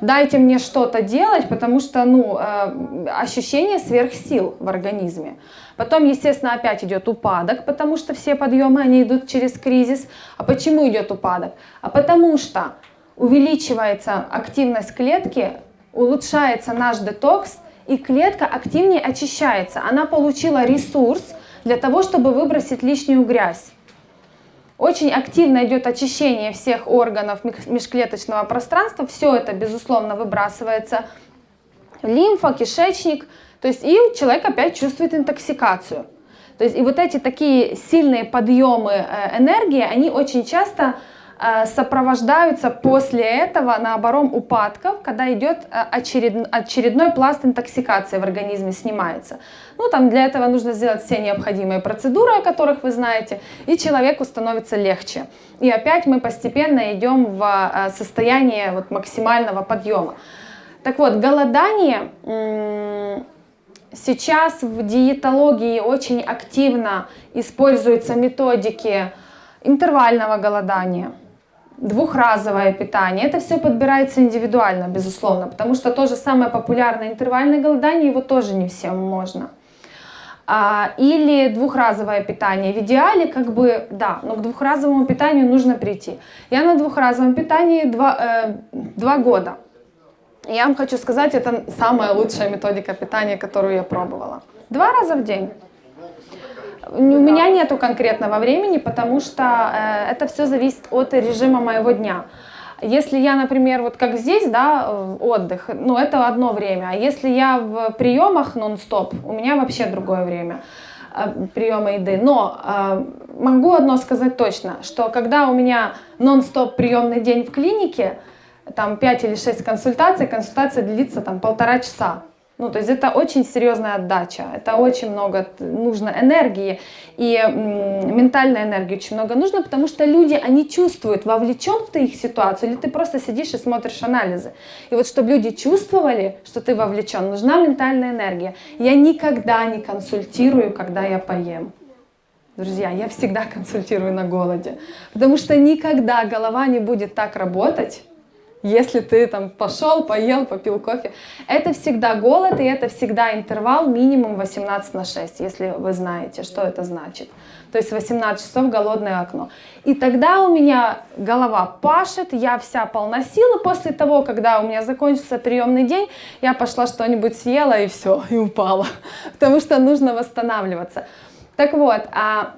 дайте мне что-то делать, потому что, ну, э, ощущение сверхсил в организме. Потом, естественно, опять идет упадок, потому что все подъемы, они идут через кризис. А почему идет упадок? А потому что увеличивается активность клетки, улучшается наш детокс, и клетка активнее очищается. Она получила ресурс для того, чтобы выбросить лишнюю грязь. Очень активно идет очищение всех органов межклеточного пространства. Все это, безусловно, выбрасывается. Лимфа, кишечник. То есть и человек опять чувствует интоксикацию. То есть и вот эти такие сильные подъемы э, энергии, они очень часто сопровождаются после этого, наоборот, упадков, когда идет э, очеред, очередной пласт интоксикации в организме снимается. Ну, там для этого нужно сделать все необходимые процедуры, о которых вы знаете, и человеку становится легче. И опять мы постепенно идем в э, состояние вот максимального подъема. Так вот, голодание сейчас в диетологии очень активно используются методики интервального голодания – двухразовое питание. Это все подбирается индивидуально, безусловно, потому что то же самое популярное интервальное голодание, его тоже не всем можно. А, или двухразовое питание. В идеале, как бы, да, но к двухразовому питанию нужно прийти. Я на двухразовом питании два, э, два года. Я вам хочу сказать, это самая лучшая методика питания, которую я пробовала. Два раза в день. У меня нету конкретного времени, потому что э, это все зависит от режима моего дня. Если я, например, вот как здесь, да, отдых, ну, это одно время. А если я в приемах нон-стоп, у меня вообще другое время э, приема еды. Но э, могу одно сказать точно, что когда у меня нон-стоп приемный день в клинике, там 5 или 6 консультаций, консультация длится там полтора часа. Ну, то есть это очень серьезная отдача, это очень много нужно энергии, и ментальной энергии очень много нужно, потому что люди, они чувствуют, вовлечен в ты их ситуацию, или ты просто сидишь и смотришь анализы. И вот чтобы люди чувствовали, что ты вовлечен, нужна ментальная энергия. Я никогда не консультирую, когда я поем. Друзья, я всегда консультирую на голоде, потому что никогда голова не будет так работать, если ты там пошел, поел, попил кофе. Это всегда голод, и это всегда интервал минимум 18 на 6, если вы знаете, что это значит. То есть 18 часов голодное окно. И тогда у меня голова пашет, я вся полна силы. После того, когда у меня закончился приемный день, я пошла что-нибудь съела и все, и упала. Потому что нужно восстанавливаться. Так вот, а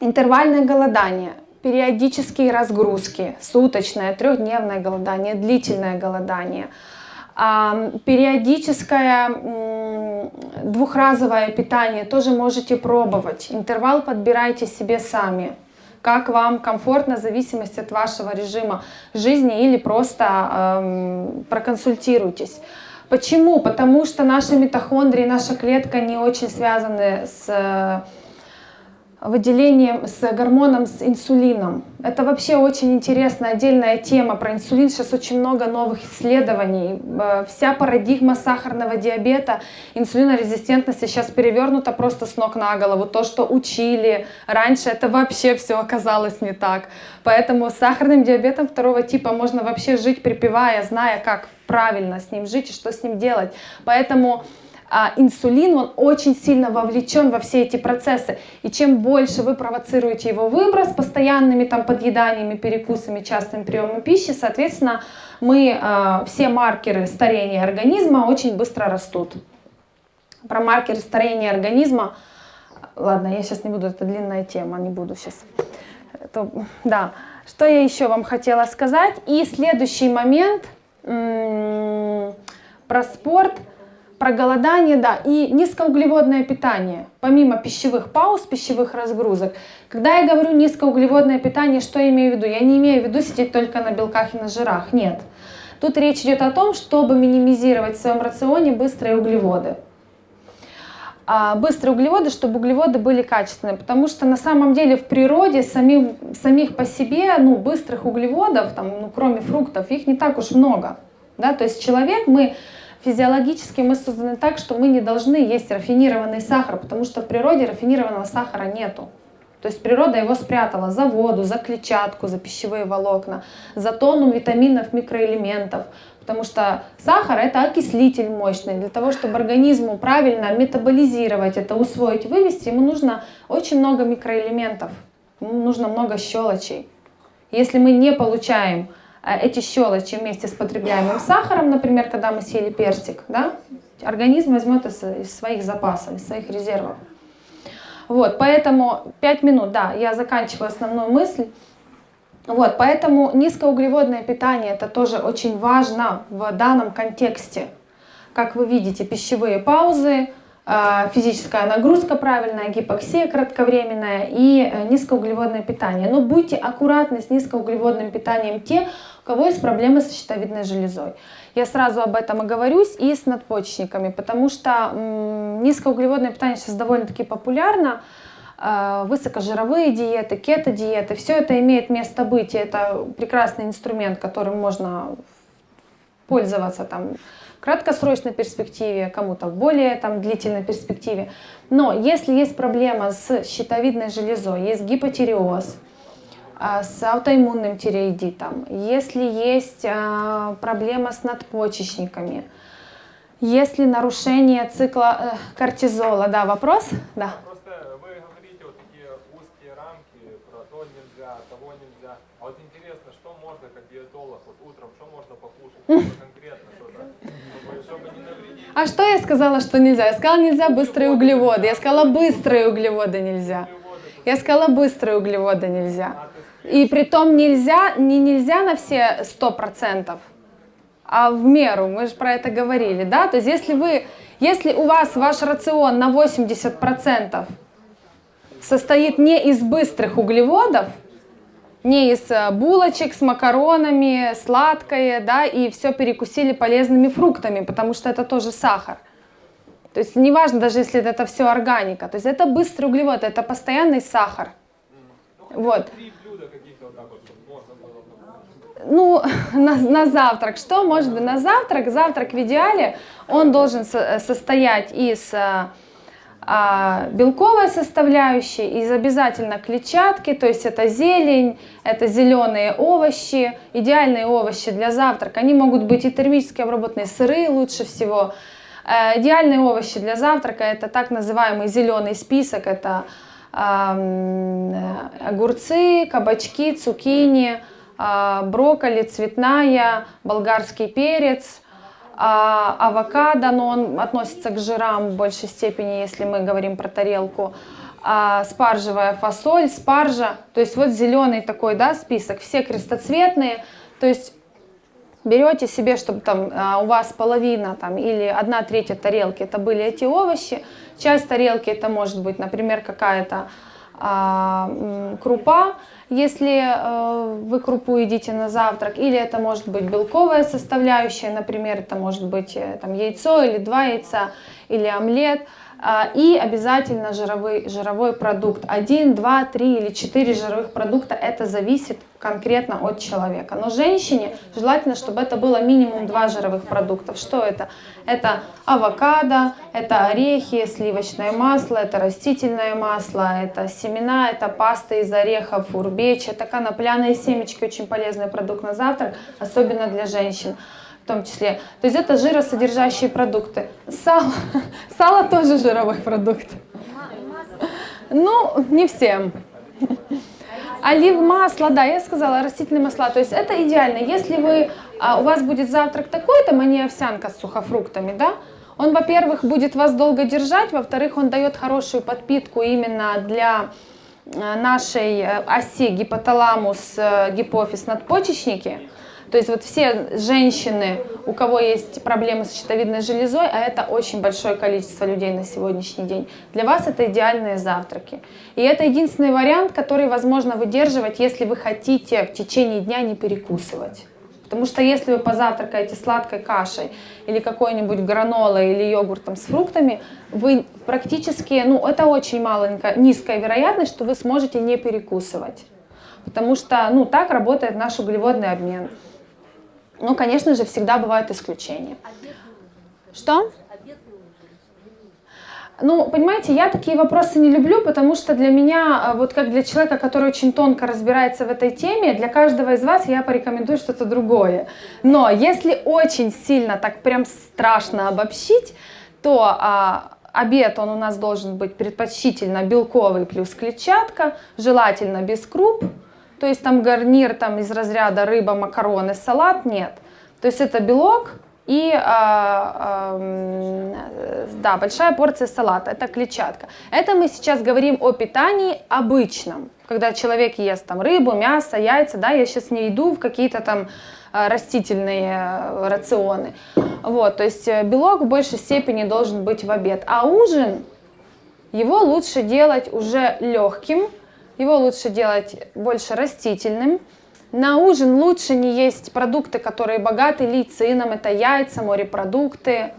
интервальное голодание – периодические разгрузки, суточное, трехдневное голодание, длительное голодание, периодическое двухразовое питание тоже можете пробовать. Интервал подбирайте себе сами, как вам комфортно, в зависимости от вашего режима жизни или просто проконсультируйтесь. Почему? Потому что наши митохондрии, наша клетка не очень связаны с выделением, с гормоном, с инсулином. Это вообще очень интересная отдельная тема про инсулин. Сейчас очень много новых исследований. Э, вся парадигма сахарного диабета, инсулинорезистентности сейчас перевернута просто с ног на голову. То, что учили раньше, это вообще все оказалось не так. Поэтому с сахарным диабетом второго типа можно вообще жить припевая, зная, как правильно с ним жить и что с ним делать. Поэтому а инсулин, он очень сильно вовлечен во все эти процессы. И чем больше вы провоцируете его выброс постоянными там подъеданиями, перекусами, частым приемом пищи, соответственно, мы, э, все маркеры старения организма очень быстро растут. Про маркеры старения организма, ладно, я сейчас не буду, это длинная тема, не буду сейчас. Это, да, что я еще вам хотела сказать. И следующий момент про спорт – про голодание, да, и низкоуглеводное питание, помимо пищевых пауз, пищевых разгрузок. Когда я говорю низкоуглеводное питание, что я имею в виду? Я не имею в виду сидеть только на белках и на жирах, нет. Тут речь идет о том, чтобы минимизировать в своем рационе быстрые углеводы. А быстрые углеводы, чтобы углеводы были качественные, потому что на самом деле в природе самих, самих по себе ну, быстрых углеводов, там, ну, кроме фруктов, их не так уж много. Да? То есть человек, мы Физиологически мы созданы так, что мы не должны есть рафинированный сахар, потому что в природе рафинированного сахара нету. То есть природа его спрятала за воду, за клетчатку, за пищевые волокна, за тонну витаминов, микроэлементов. Потому что сахар это окислитель мощный. Для того, чтобы организму правильно метаболизировать это, усвоить, вывести, ему нужно очень много микроэлементов. Ему нужно много щелочей. Если мы не получаем эти щелочи вместе с потребляемым сахаром, например, когда мы съели персик, да, организм возьмет из, из своих запасов, из своих резервов. Вот, поэтому 5 минут, да, я заканчиваю основную мысль. Вот, поэтому низкоуглеводное питание это тоже очень важно в данном контексте. Как вы видите, пищевые паузы, физическая нагрузка правильная, гипоксия кратковременная и э, низкоуглеводное питание. Но будьте аккуратны с низкоуглеводным питанием те, у кого есть проблемы с щитовидной железой. Я сразу об этом оговорюсь и с надпочечниками, потому что низкоуглеводное питание сейчас довольно-таки популярно а, высокожировые диеты, кето-диеты, все это имеет место быть, и это прекрасный инструмент, которым можно пользоваться там краткосрочной перспективе, кому-то в более там, длительной перспективе. Но если есть проблема с щитовидной железой, есть гипотиреоз, а, с аутоиммунным тиреоидитом, если есть а, проблема с надпочечниками, если нарушение цикла э, кортизола, да, вопрос? Да. Просто вы говорите вот такие узкие рамки про то нельзя, того нельзя. А вот интересно, что можно как диетолог, вот утром, что можно покушать? А что я сказала, что нельзя? Я сказала, нельзя быстрые углеводы. Я сказала, быстрые углеводы нельзя. Я сказала, быстрые углеводы нельзя. И при том нельзя, не нельзя на все 100%, а в меру, мы же про это говорили, да? То есть если вы, если у вас ваш рацион на 80% состоит не из быстрых углеводов, не из э, булочек с макаронами, сладкое, да, и все перекусили полезными фруктами, потому что это тоже сахар. То есть неважно, даже если это все органика, то есть это быстрый углевод, это постоянный сахар. Вот. Так. Ну, на, на завтрак. Что может быть на завтрак? Завтрак в идеале, он должен со- состоять из а, белковой составляющей, из обязательно клетчатки, то есть это зелень, это зеленые овощи, идеальные овощи для завтрака. Они могут быть и термически обработанные сыры лучше всего. Э, Идеальные овощи для завтрака это так называемый зеленый список, это э, огурцы, кабачки, цукини, а, брокколи, цветная, болгарский перец, а, авокадо, но он относится к жирам в большей степени, если мы говорим про тарелку, а, спаржевая фасоль, спаржа, то есть вот зеленый такой, да, список, все крестоцветные, то есть берете себе, чтобы там а, у вас половина там или одна третья тарелки это были эти овощи, часть тарелки это может быть, например, какая-то а, крупа, если э, вы крупу едите на завтрак, или это может быть белковая составляющая, например, это может быть э, там яйцо или два яйца, или омлет, и обязательно жировой, жировой продукт. Один, два, три или четыре жировых продукта, это зависит конкретно от человека. Но женщине желательно, чтобы это было минимум два жировых продуктов. Что это? Это авокадо, это орехи, сливочное масло, это растительное масло, это семена, это паста из орехов, урбеч, это конопляные семечки, очень полезный продукт на завтрак, особенно для женщин том числе. То есть это жиросодержащие продукты. Сало, сало тоже жировой продукт. Ну, не всем. Олив масло, да, я сказала, растительные масла. То есть это идеально. Если вы, а, у вас будет завтрак такой, там, а не овсянка с сухофруктами, да, он, во-первых, будет вас долго держать, во-вторых, он дает хорошую подпитку именно для э, нашей э, оси гипоталамус, э. То есть вот все женщины, у кого есть проблемы с щитовидной железой, а это очень большое количество людей на сегодняшний день, для вас это идеальные завтраки. И это единственный вариант, который возможно выдерживать, если вы хотите в течение дня не перекусывать. Потому что если вы позавтракаете сладкой кашей или какой-нибудь гранолой или йогуртом с фруктами, вы практически, ну это очень маленькая, низкая вероятность, что вы сможете не перекусывать. Потому что, ну, так работает наш углеводный обмен. Ну, конечно же, всегда бывают исключения. Что? Ну, понимаете, я такие вопросы не люблю, потому что для меня, э, вот как для человека, который очень тонко разбирается в этой теме, для каждого из вас я порекомендую что-то другое. Но если очень сильно, так прям страшно обобщить, то а, обед он у нас должен быть предпочтительно белковый плюс клетчатка, желательно без круп, то есть там гарнир там из разряда рыба, макароны, салат нет. То есть это белок и а, а, да, большая порция салата, это клетчатка. Это мы сейчас говорим о питании обычном, когда человек ест там рыбу, мясо, яйца, да, я сейчас не иду в какие-то там а, растительные э, рационы. Вот, то есть э, белок в большей степени должен быть в обед. А ужин, его лучше делать уже легким, его лучше делать больше растительным. На ужин лучше не есть продукты, которые богаты лейцином, это яйца, морепродукты.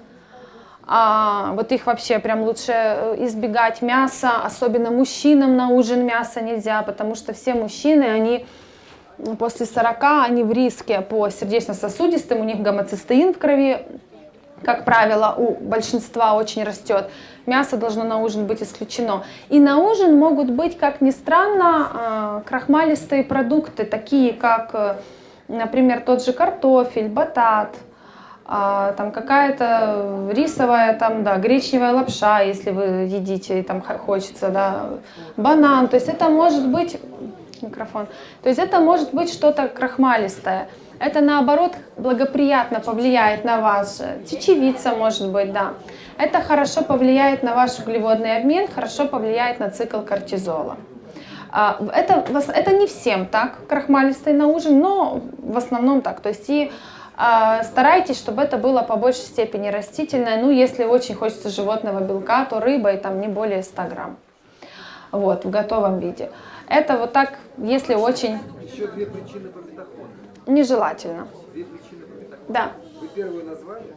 А, вот их вообще прям лучше э, избегать мяса, особенно мужчинам на ужин мясо нельзя, потому что все мужчины, они после 40, они в риске по сердечно-сосудистым, у них гомоцистеин в крови, как правило, у большинства очень растет. Мясо должно на ужин быть исключено. И на ужин могут быть, как ни странно, а, крахмалистые продукты, такие как, э, например, тот же картофель, батат, а, там какая-то рисовая, там, да, гречневая лапша, если вы едите и там хочется, да, банан. То есть это может быть, микрофон, то есть это может быть что-то крахмалистое. Это наоборот благоприятно повлияет на вас. Чечевица может быть, да. Это хорошо повлияет на ваш углеводный обмен, хорошо повлияет на цикл кортизола. А, это, это не всем так, крахмалистый на ужин, но в основном так. То есть и а, старайтесь, чтобы это было по большей степени растительное. Ну, если очень хочется животного белка, то рыба и там не более 100 грамм. Вот, в готовом виде. Это вот так, если очень Еще две причины по бетахону. Нежелательно. Да. Вы первую назвали,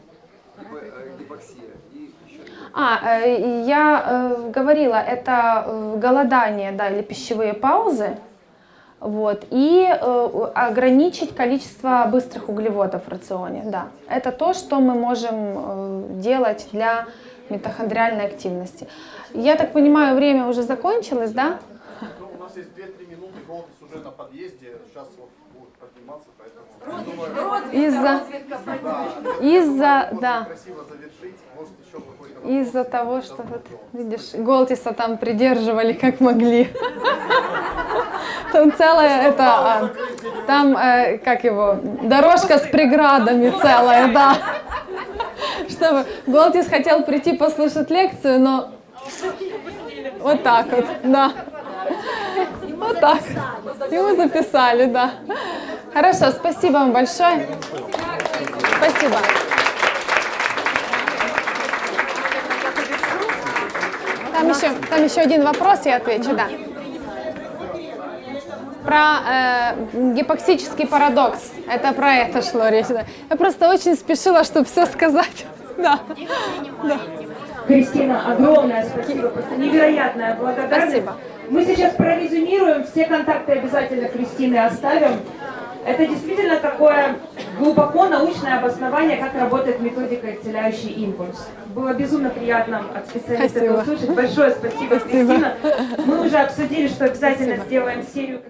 гипо- э, гипоксия. А, э, я э, говорила, это голодание, да, или пищевые паузы, вот, и ограничить количество быстрых углеводов в рационе, да. Это то, что мы можем делать для митохондриальной активности. Я так понимаю, время уже закончилось, да? Ну, у нас есть 2-3 минуты, голос уже на подъезде, сейчас вот. Из-за, из-за, да. Из-за того, что вот, видишь, Голтиса там придерживали как могли. Там целая это, а, там, э, как его, дорожка с преградами целая, да. Чтобы Голтис хотел прийти послушать лекцию, но вот так вот, да. Вот так. Ему записали, да. Хорошо, спасибо вам большое. Спасибо. Там еще, там еще один вопрос, я отвечу, да. Про э, гипоксический парадокс. Это про это шло речь. Да. Я просто очень спешила, чтобы все сказать. Да. Кристина, огромное спасибо, просто невероятная благодарность. Спасибо. Мы сейчас прорезюмируем, все контакты обязательно Кристины оставим. Это действительно такое глубоко научное обоснование, как работает методика «Исцеляющий импульс». Было безумно приятно от специалиста это Спасибо. услышать. Большое спасибо, Спасибо. Кристина. Мы уже обсудили, что обязательно сделаем серию